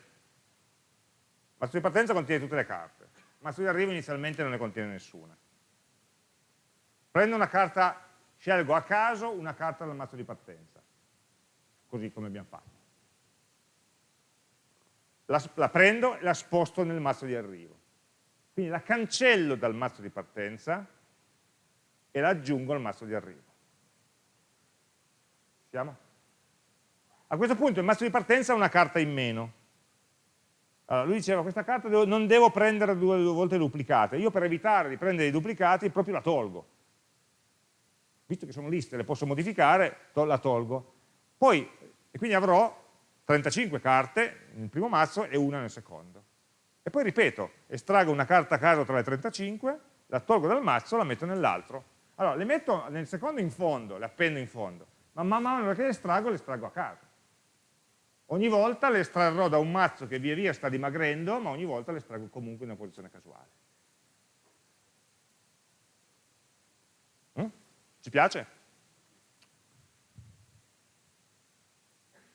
mazzo di partenza contiene tutte le carte, il mazzo di arrivo inizialmente non ne contiene nessuna. Prendo una carta, scelgo a caso una carta dal mazzo di partenza, così come abbiamo fatto. La, la prendo e la sposto nel mazzo di arrivo. Quindi la cancello dal mazzo di partenza e la aggiungo al mazzo di arrivo. Siamo? A questo punto il mazzo di partenza ha una carta in meno. Allora, lui diceva questa carta devo, non devo prendere due, due, volte duplicate, io per evitare di prendere i duplicati proprio la tolgo. Visto che sono liste, le posso modificare, to la tolgo. Poi, e quindi avrò 35 carte nel primo mazzo e una nel secondo. E poi ripeto, estraggo una carta a caso tra le 35, la tolgo dal mazzo, la metto nell'altro. Allora, le metto nel secondo in fondo, le appendo in fondo ma man mano che le estraggo, le estraggo a caso. Ogni volta le estrarrò da un mazzo che via via sta dimagrendo, ma ogni volta le estraggo comunque in una posizione casuale. Mm? Ci piace?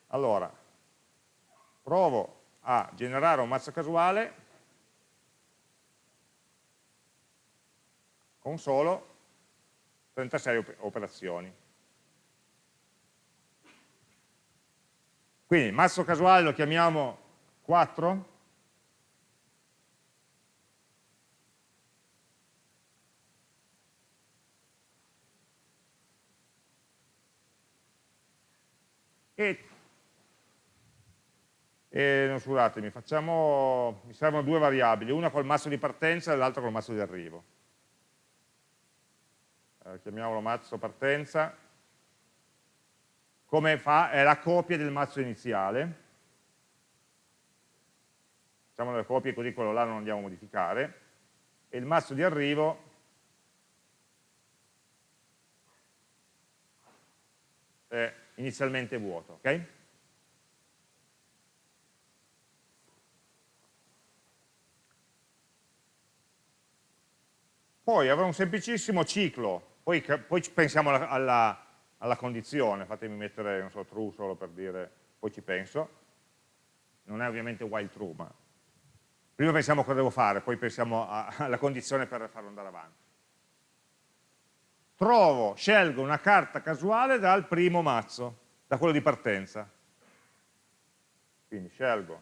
Allora, provo a generare un mazzo casuale con solo 36 operazioni. Quindi mazzo casuale lo chiamiamo 4. E, e non scusatemi, facciamo, mi servono due variabili, una col mazzo di partenza e l'altra col mazzo di arrivo. Eh, chiamiamolo mazzo partenza come fa, è la copia del mazzo iniziale, facciamo le copie così quello là non andiamo a modificare, e il mazzo di arrivo è inizialmente vuoto, ok? Poi avrò un semplicissimo ciclo, poi, poi pensiamo alla, alla alla, condizione, fatemi mettere, non so, true solo per dire, poi ci penso, non è ovviamente while true, ma prima pensiamo a cosa devo fare, poi pensiamo *laughs* alla condizione per farlo andare avanti. Trovo, scelgo una carta casuale dal primo mazzo, da quello di partenza. Quindi scelgo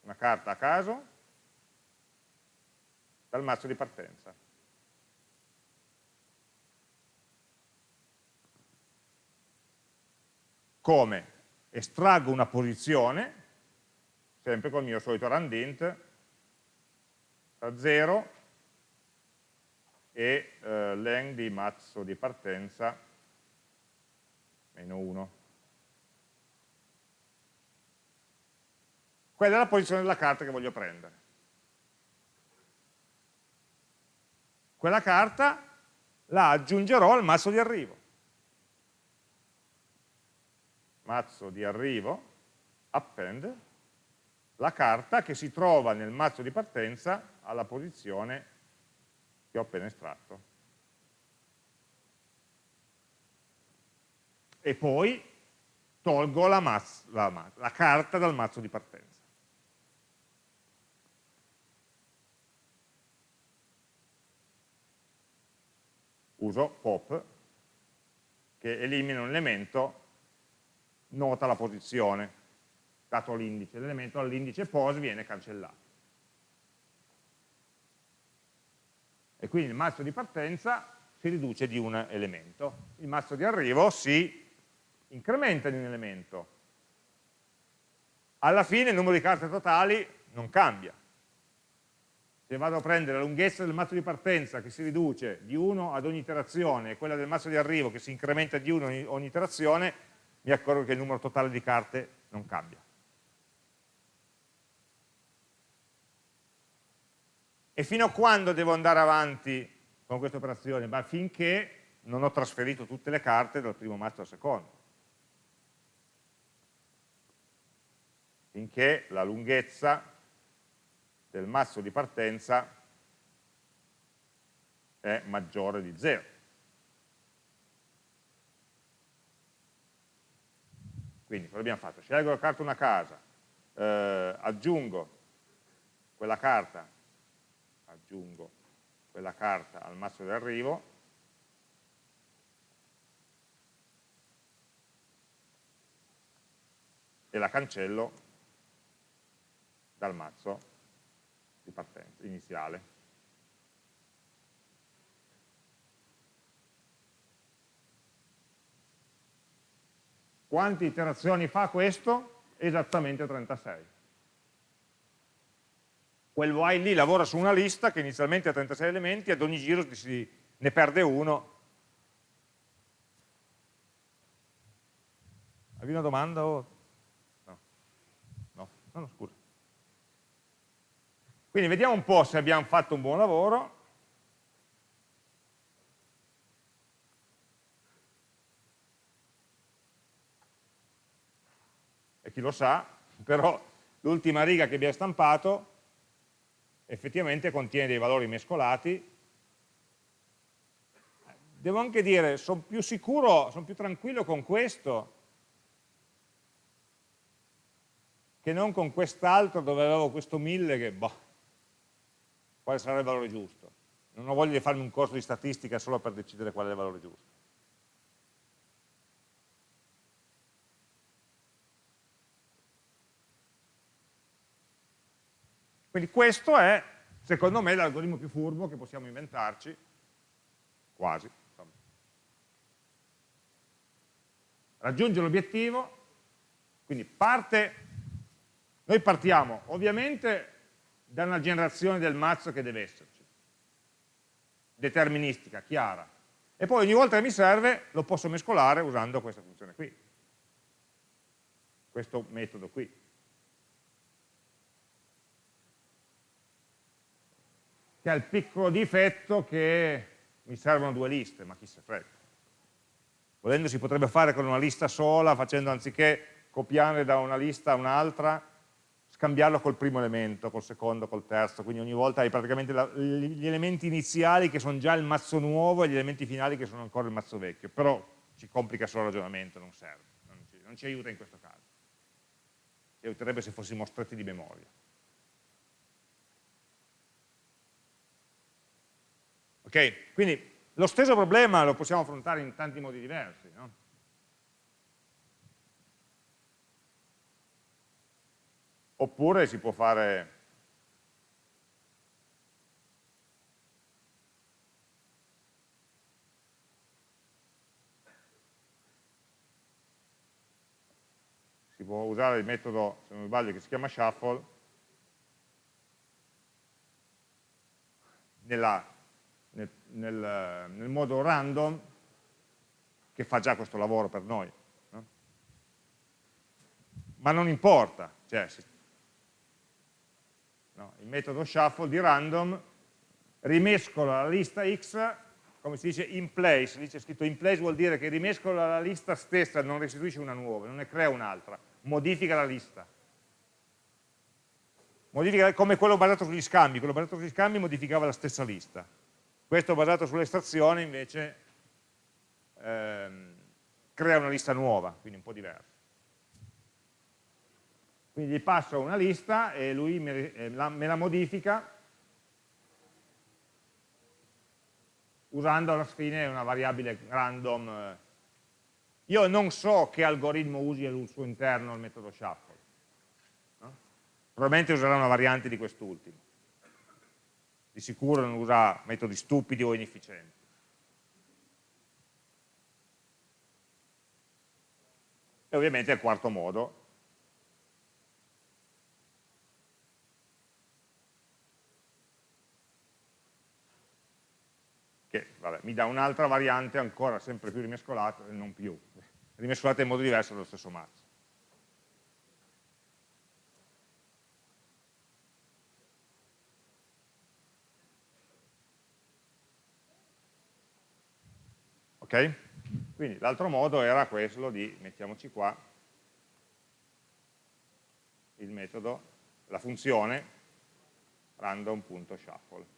una carta a caso dal mazzo di partenza. Come? Estraggo una posizione, sempre col mio solito randint, tra 0 e eh, len di mazzo di partenza meno 1. Quella è la posizione della carta che voglio prendere. Quella carta la aggiungerò al mazzo di arrivo. Mazzo di arrivo, append, la carta che si trova nel mazzo di partenza alla posizione che ho appena estratto. E poi tolgo la, la, la carta dal mazzo di partenza. uso pop che elimina un elemento, nota la posizione, dato l'indice, l'elemento all'indice pos viene cancellato. E quindi il mazzo di partenza si riduce di un elemento, il mazzo di arrivo si incrementa di un elemento. Alla fine il numero di carte totali non cambia, se vado a prendere la lunghezza del mazzo di partenza che si riduce di 1 ad ogni iterazione e quella del mazzo di arrivo che si incrementa di 1 ogni, ogni iterazione, mi accorgo che il numero totale di carte non cambia. E fino a quando devo andare avanti con questa operazione? Ma finché non ho trasferito tutte le carte dal primo mazzo al secondo. Finché la lunghezza del mazzo di partenza è maggiore di 0. Quindi cosa abbiamo fatto? Scelgo la carta una casa, eh, aggiungo quella carta, aggiungo quella carta al mazzo di arrivo, e la cancello dal mazzo di partenza iniziale. Quante iterazioni fa questo? Esattamente 36. Quel while lì lavora su una lista che inizialmente ha 36 elementi, ad ogni giro si, ne perde uno. Avevi una domanda? O... No. no, no, scusa. Quindi vediamo un po' se abbiamo fatto un buon lavoro. Chi lo sa, però l'ultima riga che abbiamo stampato effettivamente contiene dei valori mescolati. Devo anche dire, sono più sicuro, sono più tranquillo con questo che non con quest'altro dove avevo questo 1000 che boh, quale sarà il valore giusto. Non ho voglia di farmi un corso di statistica solo per decidere qual è il valore giusto. Quindi questo è, secondo me, l'algoritmo più furbo che possiamo inventarci, quasi. Raggiunge l'obiettivo, quindi parte, noi partiamo ovviamente da una generazione del mazzo che deve esserci, deterministica, chiara. E poi ogni volta che mi serve lo posso mescolare usando questa funzione qui, questo metodo qui. Che ha il piccolo difetto che mi servono due liste, ma chi se frega. Volendo si potrebbe fare con una lista sola, facendo anziché copiare da una lista a un'altra, scambiarlo col primo elemento, col secondo, col terzo, quindi ogni volta hai praticamente la, gli elementi iniziali che sono già il mazzo nuovo e gli elementi finali che sono ancora il mazzo vecchio, però ci complica solo il ragionamento, non serve, non ci, non ci aiuta in questo caso. Ci aiuterebbe se fossimo stretti di memoria. Ok? Quindi lo stesso problema lo possiamo affrontare in tanti modi diversi. No? Oppure si può fare si può usare il metodo, se non mi sbaglio, che si chiama shuffle nella nel, nel, modo random che fa già questo lavoro per noi. No? Ma non importa, cioè, no, il metodo shuffle di random rimescola la lista x, come si dice in place, lì c'è scritto in place vuol dire che rimescola la lista stessa, non restituisce una nuova, non ne crea un'altra, modifica la lista. Modifica come quello basato sugli scambi, quello basato sugli scambi modificava la stessa lista questo basato sull'estrazione invece ehm, crea una lista nuova, quindi un po' diversa. Quindi gli passo una lista e lui me, eh, la, la modifica usando alla fine una variabile random. Io non so che algoritmo usi al suo interno il metodo shuffle. No? Probabilmente userà una variante di quest'ultimo di sicuro non usa metodi stupidi o inefficienti. E ovviamente il quarto modo, che vabbè, mi dà un'altra variante ancora sempre più rimescolata, non più, rimescolata in modo diverso dallo stesso mazzo. Ok? Quindi l'altro modo era quello di, mettiamoci qua, il metodo, la funzione random.shuffle.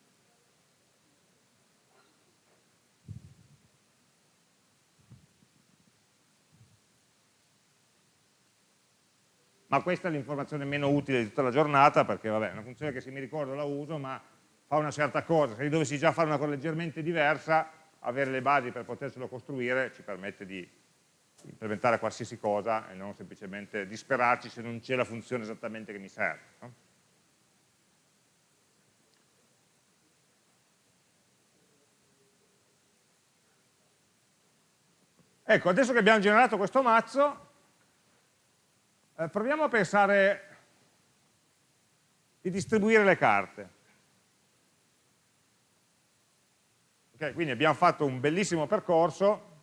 Ma questa è l'informazione meno utile di tutta la giornata perché vabbè, è una funzione che se mi ricordo la uso ma fa una certa cosa, se dovessi già fare una cosa leggermente diversa avere le basi per poterselo costruire ci permette di implementare qualsiasi cosa e non semplicemente disperarci se non c'è la funzione esattamente che mi serve. No? Ecco, adesso che abbiamo generato questo mazzo, eh, proviamo a pensare di distribuire le carte. Okay, quindi abbiamo fatto un bellissimo percorso,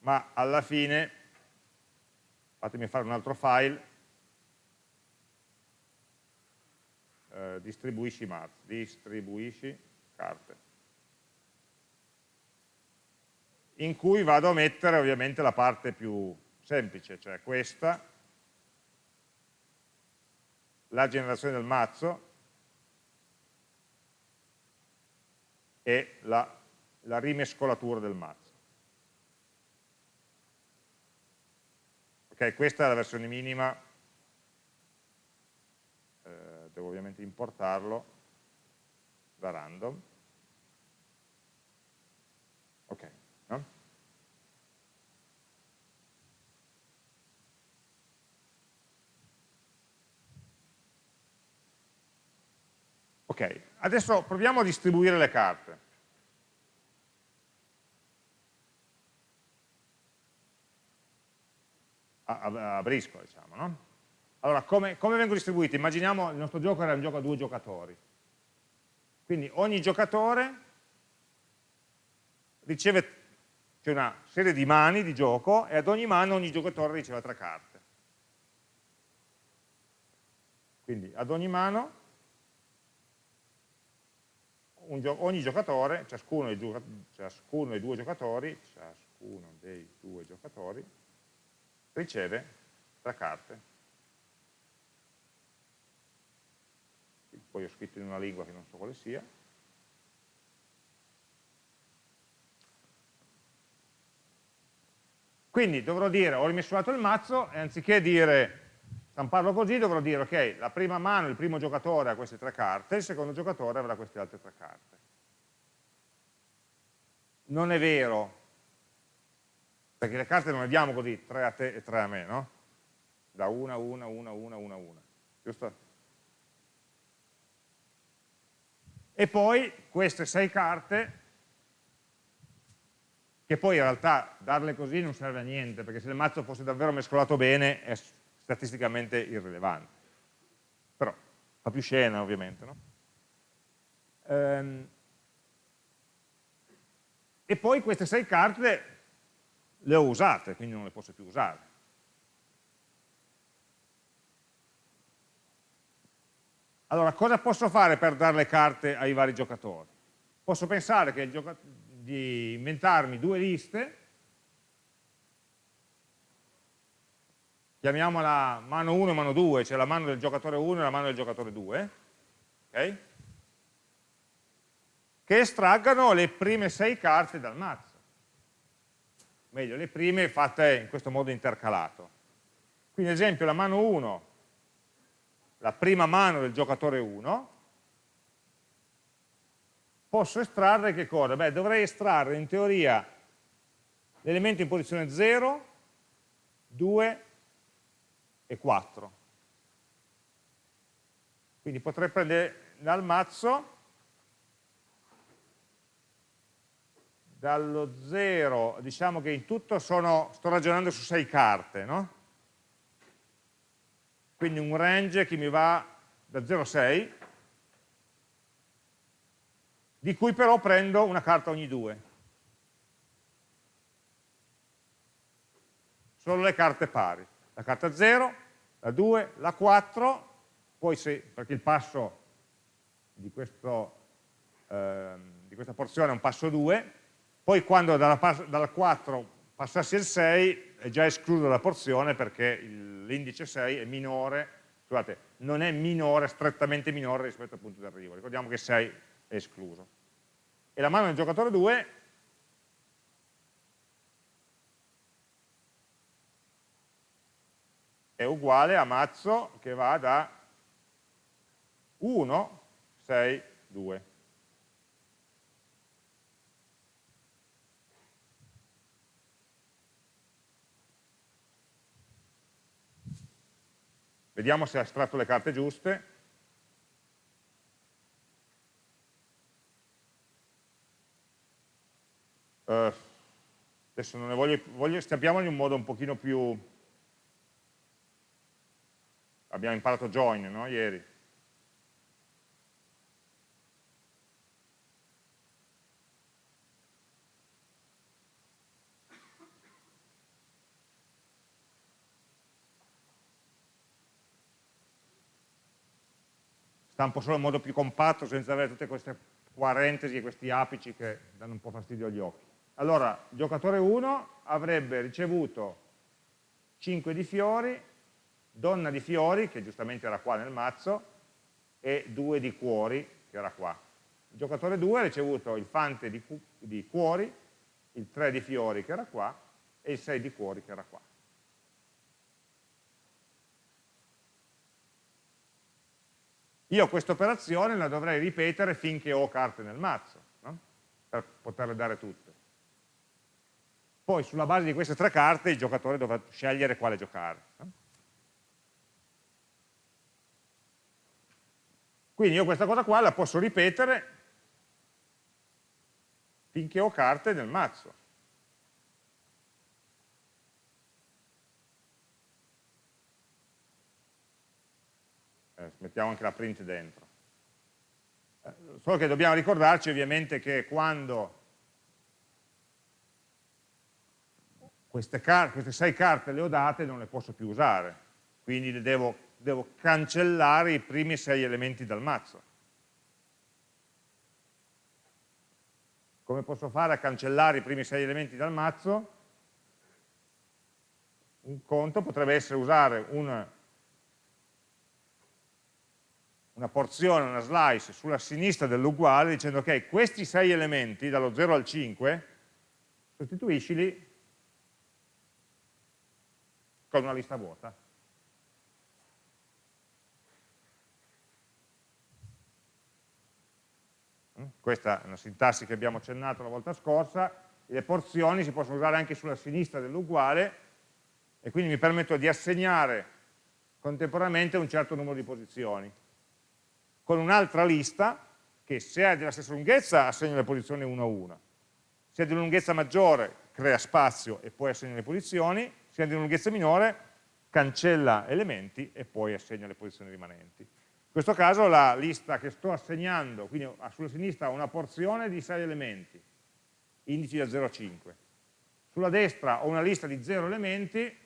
ma alla fine, fatemi fare un altro file, eh, distribuisci, distribuisci carte, in cui vado a mettere ovviamente la parte più semplice, cioè questa, la generazione del mazzo, e la, la rimescolatura del mazzo. Ok, questa è la versione minima, eh, devo ovviamente importarlo da random. Ok, no? Ok, adesso proviamo a distribuire le carte. A, a, a brisco, diciamo, no? Allora, come, come vengono distribuite? Immaginiamo il nostro gioco era un gioco a due giocatori. Quindi ogni giocatore riceve c'è una serie di mani di gioco e ad ogni mano ogni giocatore riceve tre carte. Quindi ad ogni mano gio ogni giocatore, ciascuno dei, ciascuno dei, due giocatori, ciascuno dei due giocatori riceve tre carte. Poi ho scritto in una lingua che non so quale sia. Quindi dovrò dire ho rimescolato il mazzo e anziché dire stamparlo così dovrò dire, ok, la prima mano, il primo giocatore ha queste tre carte, il secondo giocatore avrà queste altre tre carte. Non è vero, perché le carte non le diamo così, tre a te e tre a me, no? Da una, una, una, una, una, una, giusto? E poi queste sei carte, che poi in realtà darle così non serve a niente, perché se il mazzo fosse davvero mescolato bene statisticamente irrilevante. Però fa più scena ovviamente. No? Ehm, e poi queste sei carte le ho usate, quindi non le posso più usare. Allora, cosa posso fare per dare le carte ai vari giocatori? Posso pensare di inventarmi due liste chiamiamola mano 1 e mano 2, cioè la mano del giocatore 1 e la mano del giocatore 2, okay? che estraggano le prime sei carte dal mazzo. Meglio, le prime fatte in questo modo intercalato. Quindi ad esempio la mano 1, la prima mano del giocatore 1, posso estrarre che cosa? Beh, dovrei estrarre in teoria l'elemento in posizione 0, 2 e 4. Quindi potrei prendere dal mazzo, dallo 0, diciamo che in tutto sono, sto ragionando su 6 carte, no? Quindi un range che mi va da 0 a 6, di cui però prendo una carta ogni due. Solo le carte pari la carta 0, la 2, la 4, poi se, perché il passo di, questo, eh, di questa porzione è un passo 2, poi quando dalla, dalla 4 passassi il 6 è già escluso dalla porzione perché l'indice 6 è minore, scusate, non è minore, strettamente minore rispetto al punto di arrivo, ricordiamo che 6 è escluso. E la mano del giocatore 2 è uguale a mazzo che va da 1, 6, 2. Vediamo se ha estratto le carte giuste. Uh, adesso non ne voglio, voglio stampiamolo in un modo un pochino più abbiamo imparato join no? ieri. Stampo solo in modo più compatto senza avere tutte queste parentesi e questi apici che danno un po' fastidio agli occhi. Allora, giocatore 1 avrebbe ricevuto 5 di fiori donna di fiori, che giustamente era qua nel mazzo, e 2 di cuori, che era qua. Il giocatore 2 ha ricevuto il fante di, di cuori, il 3 di fiori, che era qua, e il 6 di cuori, che era qua. Io questa operazione la dovrei ripetere finché ho carte nel mazzo, no? per poterle dare tutte. Poi sulla base di queste tre carte il giocatore dovrà scegliere quale giocare. No? Quindi io questa cosa qua la posso ripetere finché ho carte nel mazzo. Eh, mettiamo anche la print dentro. Eh, solo che dobbiamo ricordarci ovviamente che quando queste, queste sei carte le ho date non le posso più usare, quindi le devo devo cancellare i primi sei elementi dal mazzo. Come posso fare a cancellare i primi sei elementi dal mazzo? Un conto potrebbe essere usare un una porzione, una slice sulla sinistra dell'uguale dicendo ok, questi sei elementi, dallo 0 al 5, sostituiscili con una lista vuota. Questa è una sintassi che abbiamo accennato la volta scorsa, le porzioni si possono usare anche sulla sinistra dell'uguale e quindi mi permetto di assegnare contemporaneamente un certo numero di posizioni. Con un'altra lista che se è della stessa lunghezza assegna le posizioni una a una, se è di lunghezza maggiore crea spazio e poi assegna le posizioni, se è di lunghezza minore cancella elementi e poi assegna le posizioni rimanenti. Questo caso la lista che sto assegnando, quindi sulla sinistra ho una porzione di 6 elementi, indici da 0 a 5. Sulla destra ho una lista di 0 elementi, il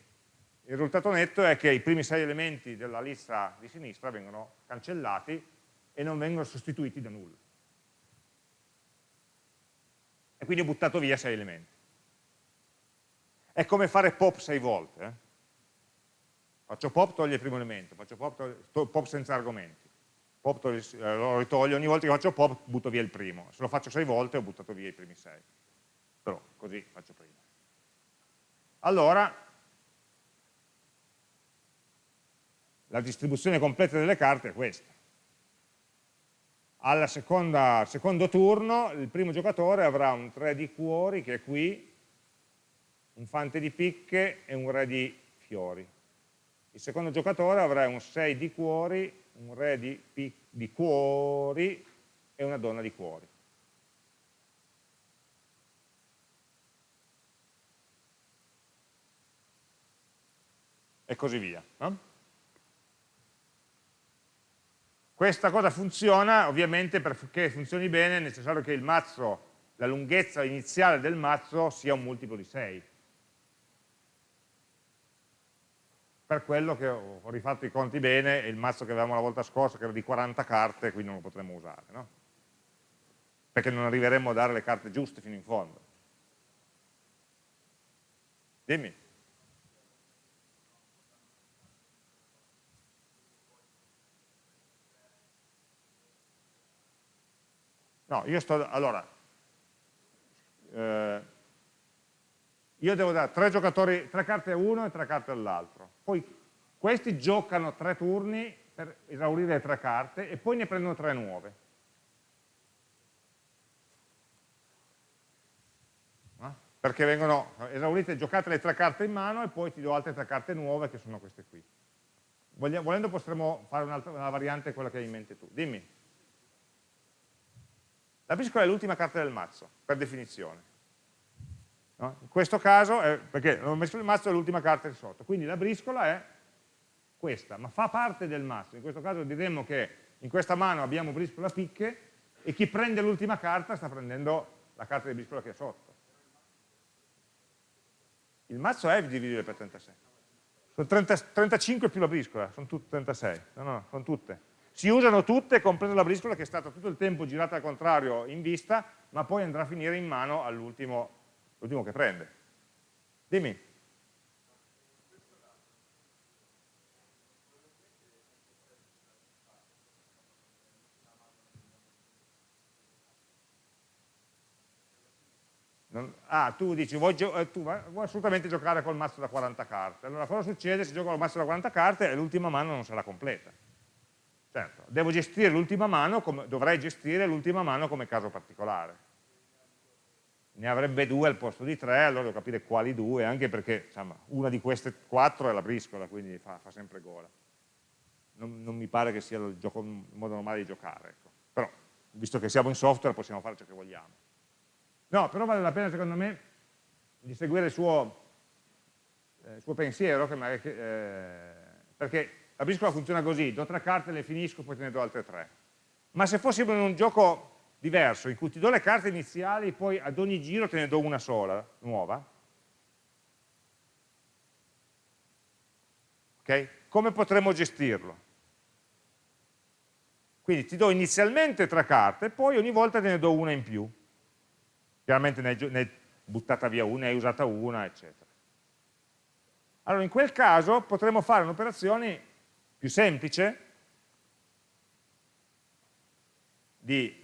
risultato netto è che i primi 6 elementi della lista di sinistra vengono cancellati e non vengono sostituiti da nulla. E quindi ho buttato via 6 elementi. È come fare pop 6 volte. Eh? Faccio pop, toglie il primo elemento, faccio pop, pop senza argomenti. Pop eh, lo ritolgo, ogni volta che faccio pop butto via il primo. Se lo faccio 6 volte ho buttato via i primi 6. Però così faccio prima. Allora, la distribuzione completa delle carte è questa. Al secondo turno il primo giocatore avrà un 3 di cuori che è qui, un fante di picche e un re di fiori il secondo giocatore avrà un 6 di cuori, un re di, di cuori e una donna di cuori. E così via. No? Questa cosa funziona, ovviamente perché funzioni bene è necessario che il mazzo, la lunghezza iniziale del mazzo sia un multiplo di 6. Per quello che ho rifatto i conti bene e il mazzo che avevamo la volta scorsa che era di 40 carte, quindi non lo potremmo usare, no? Perché non arriveremmo a dare le carte giuste fino in fondo. Dimmi. No, io sto, allora, eh, io devo dare tre, giocatori, tre carte a uno e tre carte all'altro. Poi questi giocano tre turni per esaurire le tre carte e poi ne prendono tre nuove. Eh? Perché vengono esaurite, giocate le tre carte in mano e poi ti do altre tre carte nuove che sono queste qui. Volendo potremmo fare una variante quella che hai in mente tu. Dimmi. La briscola è l'ultima carta del mazzo, per definizione. No? In questo caso, è, perché ho messo il mazzo è l'ultima carta di sotto, quindi la briscola è questa, ma fa parte del mazzo. In questo caso diremmo che in questa mano abbiamo briscola picche e chi prende l'ultima carta sta prendendo la carta di briscola che è sotto. Il mazzo è dividibile per 36. Sono 30, 35 più la briscola, sono tutte 36. No, no, sono tutte. Si usano tutte, compresa la briscola che è stata tutto il tempo girata al contrario in vista, ma poi andrà a finire in mano all'ultimo l'ultimo che prende. Dimmi. Non, ah, tu dici, vuoi, eh, tu vuoi, assolutamente giocare col mazzo da 40 carte. Allora cosa succede se gioco col mazzo da 40 carte e l'ultima mano non sarà completa? Certo, devo gestire l'ultima mano, come, dovrei gestire l'ultima mano come caso particolare ne avrebbe due al posto di tre, allora devo capire quali due, anche perché insomma, una di queste quattro è la briscola, quindi fa, fa sempre gola. Non, non, mi pare che sia il, gioco, il modo normale di giocare, ecco. però visto che siamo in software possiamo fare ciò che vogliamo. No, però vale la pena secondo me di seguire il suo, eh, il suo pensiero, che magari, eh, perché la briscola funziona così, do tre carte, le finisco, poi te ne do altre tre. Ma se fossimo in un gioco diverso, in cui ti do le carte iniziali, poi ad ogni giro te ne do una sola, nuova. Okay? Come potremmo gestirlo? Quindi ti do inizialmente tre carte, poi ogni volta te ne do una in più. Chiaramente ne hai buttata via una, ne hai usata una, eccetera. Allora in quel caso potremmo fare un'operazione più semplice, di,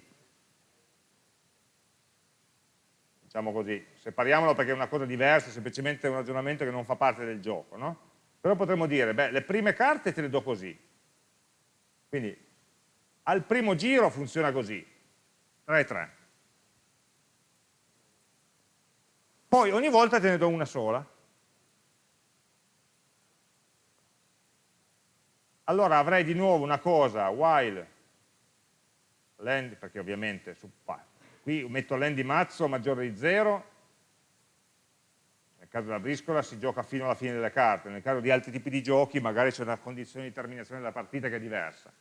diciamo così, separiamolo perché è una cosa diversa, semplicemente un ragionamento che non fa parte del gioco, no? Però potremmo dire, beh, le prime carte te le do così. Quindi al primo giro funziona così, 3 e 3. Poi ogni volta te ne do una sola. Allora avrei di nuovo una cosa, while, land, perché ovviamente su, qui metto land di mazzo maggiore di 0, nel caso della briscola si gioca fino alla fine delle carte, nel caso di altri tipi di giochi magari c'è una condizione di terminazione della partita che è diversa.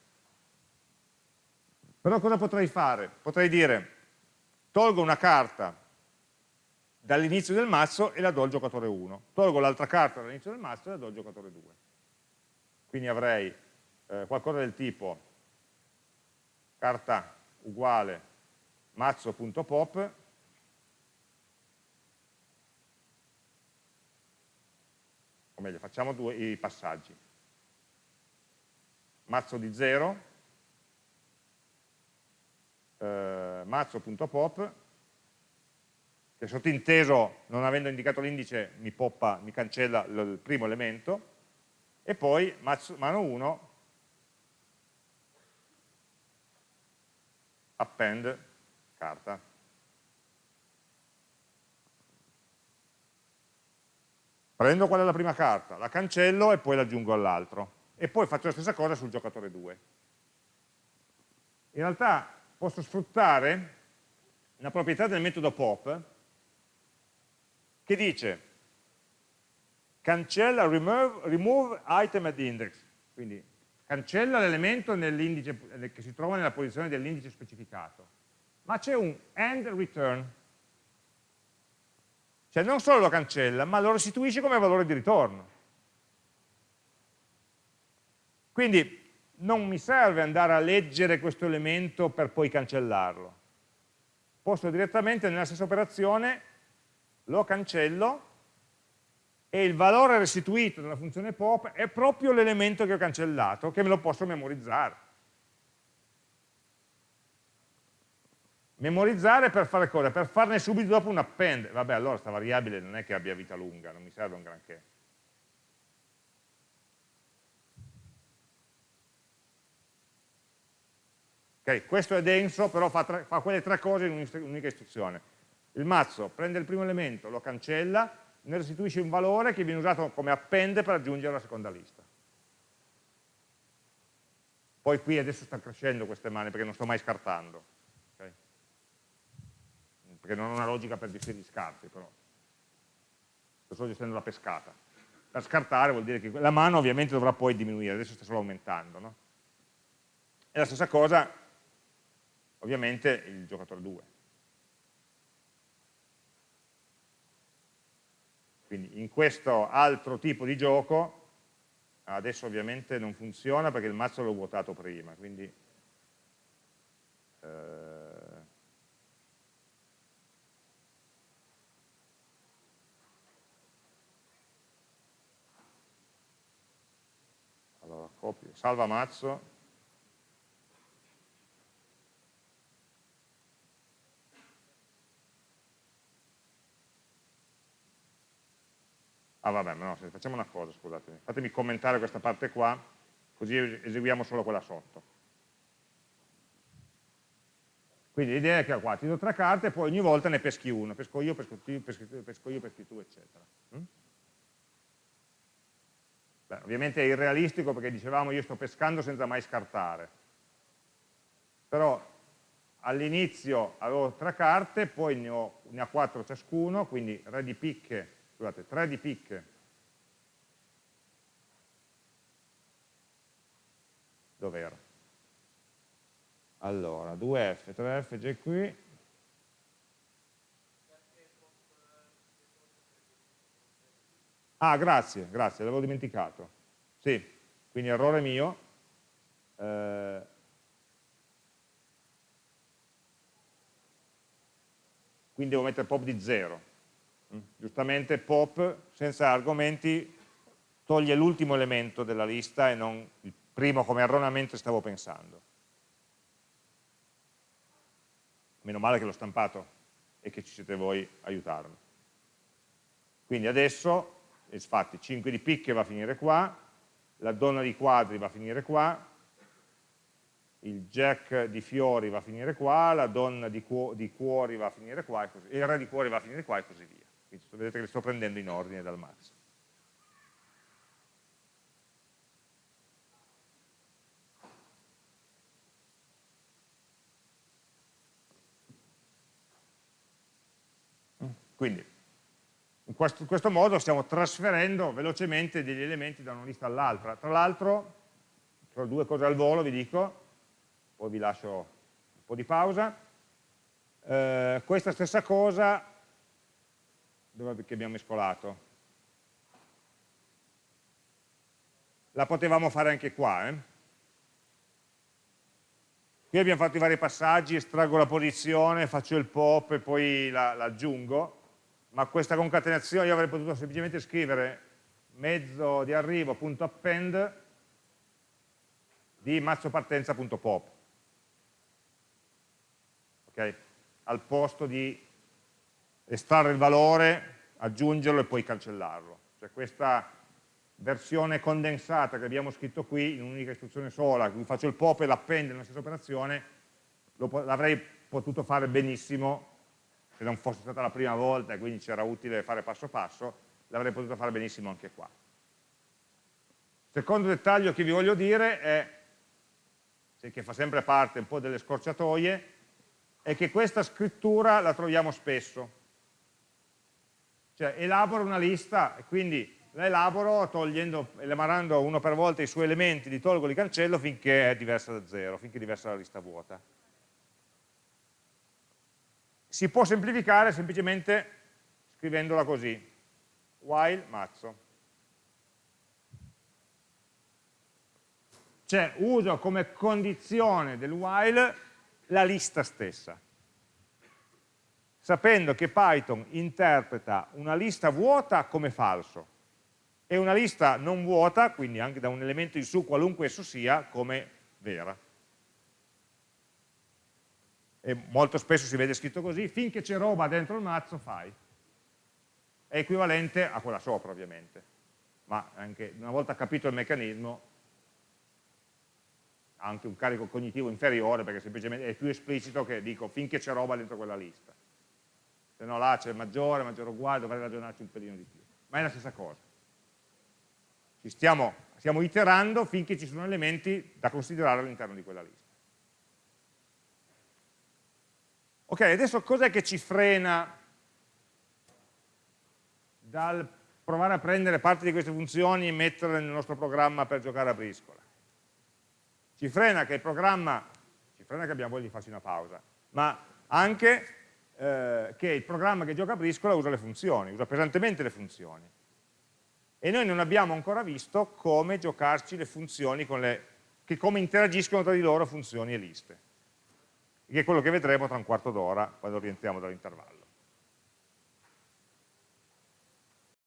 Però cosa potrei fare? Potrei dire, tolgo una carta dall'inizio del mazzo e la do al giocatore 1, tolgo l'altra carta dall'inizio del mazzo e la do al giocatore 2. Quindi avrei eh, qualcosa del tipo carta uguale mazzo.pop o meglio facciamo due i passaggi. Mazzo di 0 eh, mazzo.pop che sottinteso non avendo indicato l'indice mi, poppa, mi cancella il primo elemento. E poi mazzo, mano 1 append carta. Prendo qual è la prima carta, la cancello e poi l'aggiungo all'altro. E poi faccio la stessa cosa sul giocatore 2 in realtà posso sfruttare una proprietà del metodo pop che dice cancella remove, remove item at index, quindi cancella l'elemento che si trova nella posizione dell'indice specificato, ma c'è un end return, cioè non solo lo cancella, ma lo restituisce come valore di ritorno. Quindi non mi serve andare a leggere questo elemento per poi cancellarlo. Posso direttamente nella stessa operazione lo cancello e il valore restituito dalla funzione pop è proprio l'elemento che ho cancellato, che me lo posso memorizzare. Memorizzare per fare cosa? Per farne subito dopo un append. Vabbè, allora questa variabile non è che abbia vita lunga, non mi serve un granché. Ok, questo è denso, però fa, tre, fa quelle tre cose in un'unica istruzione. Il mazzo prende il primo elemento, lo cancella, ne restituisce un valore che viene usato come appende per aggiungere la seconda lista. Poi qui adesso stanno crescendo queste mani perché non sto mai scartando. Perché non ho una logica per gestire gli scarti, però. Sto gestendo la pescata. Per scartare vuol dire che la mano ovviamente dovrà poi diminuire, adesso sta solo aumentando. No? E la stessa cosa ovviamente il giocatore 2. Quindi in questo altro tipo di gioco, adesso ovviamente non funziona perché il mazzo l'ho vuotato prima, quindi eh, allora copio, salva mazzo Ah vabbè, no, facciamo una cosa, scusatemi. Fatemi commentare questa parte qua, così eseguiamo solo quella sotto. Quindi l'idea è che qua ti do tre carte e poi ogni volta ne peschi una, pesco io, pesco tu, pesco, pesco io, peschi tu, eccetera. Mm? Beh, ovviamente è irrealistico perché dicevamo io sto pescando senza mai scartare. Però all'inizio avevo tre carte, poi ne ho, ne ho quattro ciascuno, quindi re di picche scusate, 3 di picche dov'era? Allora, 2F, 3F già qui. Ah, grazie, grazie, l'avevo dimenticato. Sì, quindi errore mio. Eh, quindi devo mettere pop di 0 giustamente pop senza argomenti toglie l'ultimo elemento della lista e non il primo come erroneamente stavo pensando. meno male che l'ho stampato e che ci siete voi a aiutarmi. Quindi adesso, infatti 5 di picche va a finire qua, la donna di quadri va a finire qua, il jack di fiori va a finire qua, la donna di, cu di cuori va a finire qua, così, il re di cuori va a finire qua e così via. Quindi vedete che li sto prendendo in ordine dal max. Quindi in questo, in questo, modo stiamo trasferendo velocemente degli elementi da una lista all'altra. Tra l'altro, tra due cose al volo vi dico, poi vi lascio un po' di pausa, eh, questa stessa cosa, dove abbiamo mescolato? La potevamo fare anche qua, eh? Qui abbiamo fatto i vari passaggi, estraggo la posizione, faccio il pop e poi la, la ma questa concatenazione io avrei potuto semplicemente scrivere mezzo di arrivo.append di mazzopartenza.pop okay? al posto di estrarre il valore, aggiungerlo e poi cancellarlo. Cioè questa versione condensata che abbiamo scritto qui in un'unica istruzione sola, cui faccio il pop e l'append nella stessa operazione, l'avrei potuto fare benissimo se non fosse stata la prima volta e quindi c'era utile fare passo passo, l'avrei potuto fare benissimo anche qua. Secondo dettaglio che vi voglio dire è, che fa sempre parte un po' delle scorciatoie, è che questa scrittura la troviamo spesso. Cioè elaboro una lista e quindi la elaboro togliendo, elaborando uno per volta i suoi elementi, li tolgo, li cancello finché è diversa da zero, finché è diversa dalla lista vuota si può semplificare semplicemente scrivendola così, while mazzo. Cioè uso come condizione del while la lista stessa, sapendo che Python interpreta una lista vuota come falso. E una lista non vuota, quindi anche da un elemento in su, qualunque esso sia, come vera e molto spesso si vede scritto così, finché c'è roba dentro il mazzo fai. È equivalente a quella sopra ovviamente, ma anche una volta capito il meccanismo ha anche un carico cognitivo inferiore perché semplicemente è più esplicito che dico finché c'è roba dentro quella lista. Se no là c'è maggiore, maggiore uguale, dovrei ragionarci un pelino di più. Ma è la stessa cosa. Ci stiamo, stiamo iterando finché ci sono elementi da considerare all'interno di quella lista. Ok, adesso cos'è che ci frena dal provare a prendere parte di queste funzioni e metterle nel nostro programma per giocare a briscola? Ci frena che il programma, ci frena che abbiamo voglia di farci una pausa, ma anche eh, che il programma che gioca a briscola usa le funzioni, usa pesantemente le funzioni. E noi non abbiamo ancora visto come giocarci le funzioni, le, come interagiscono tra di loro funzioni e liste che è quello che vedremo tra un quarto d'ora quando rientriamo dall'intervallo.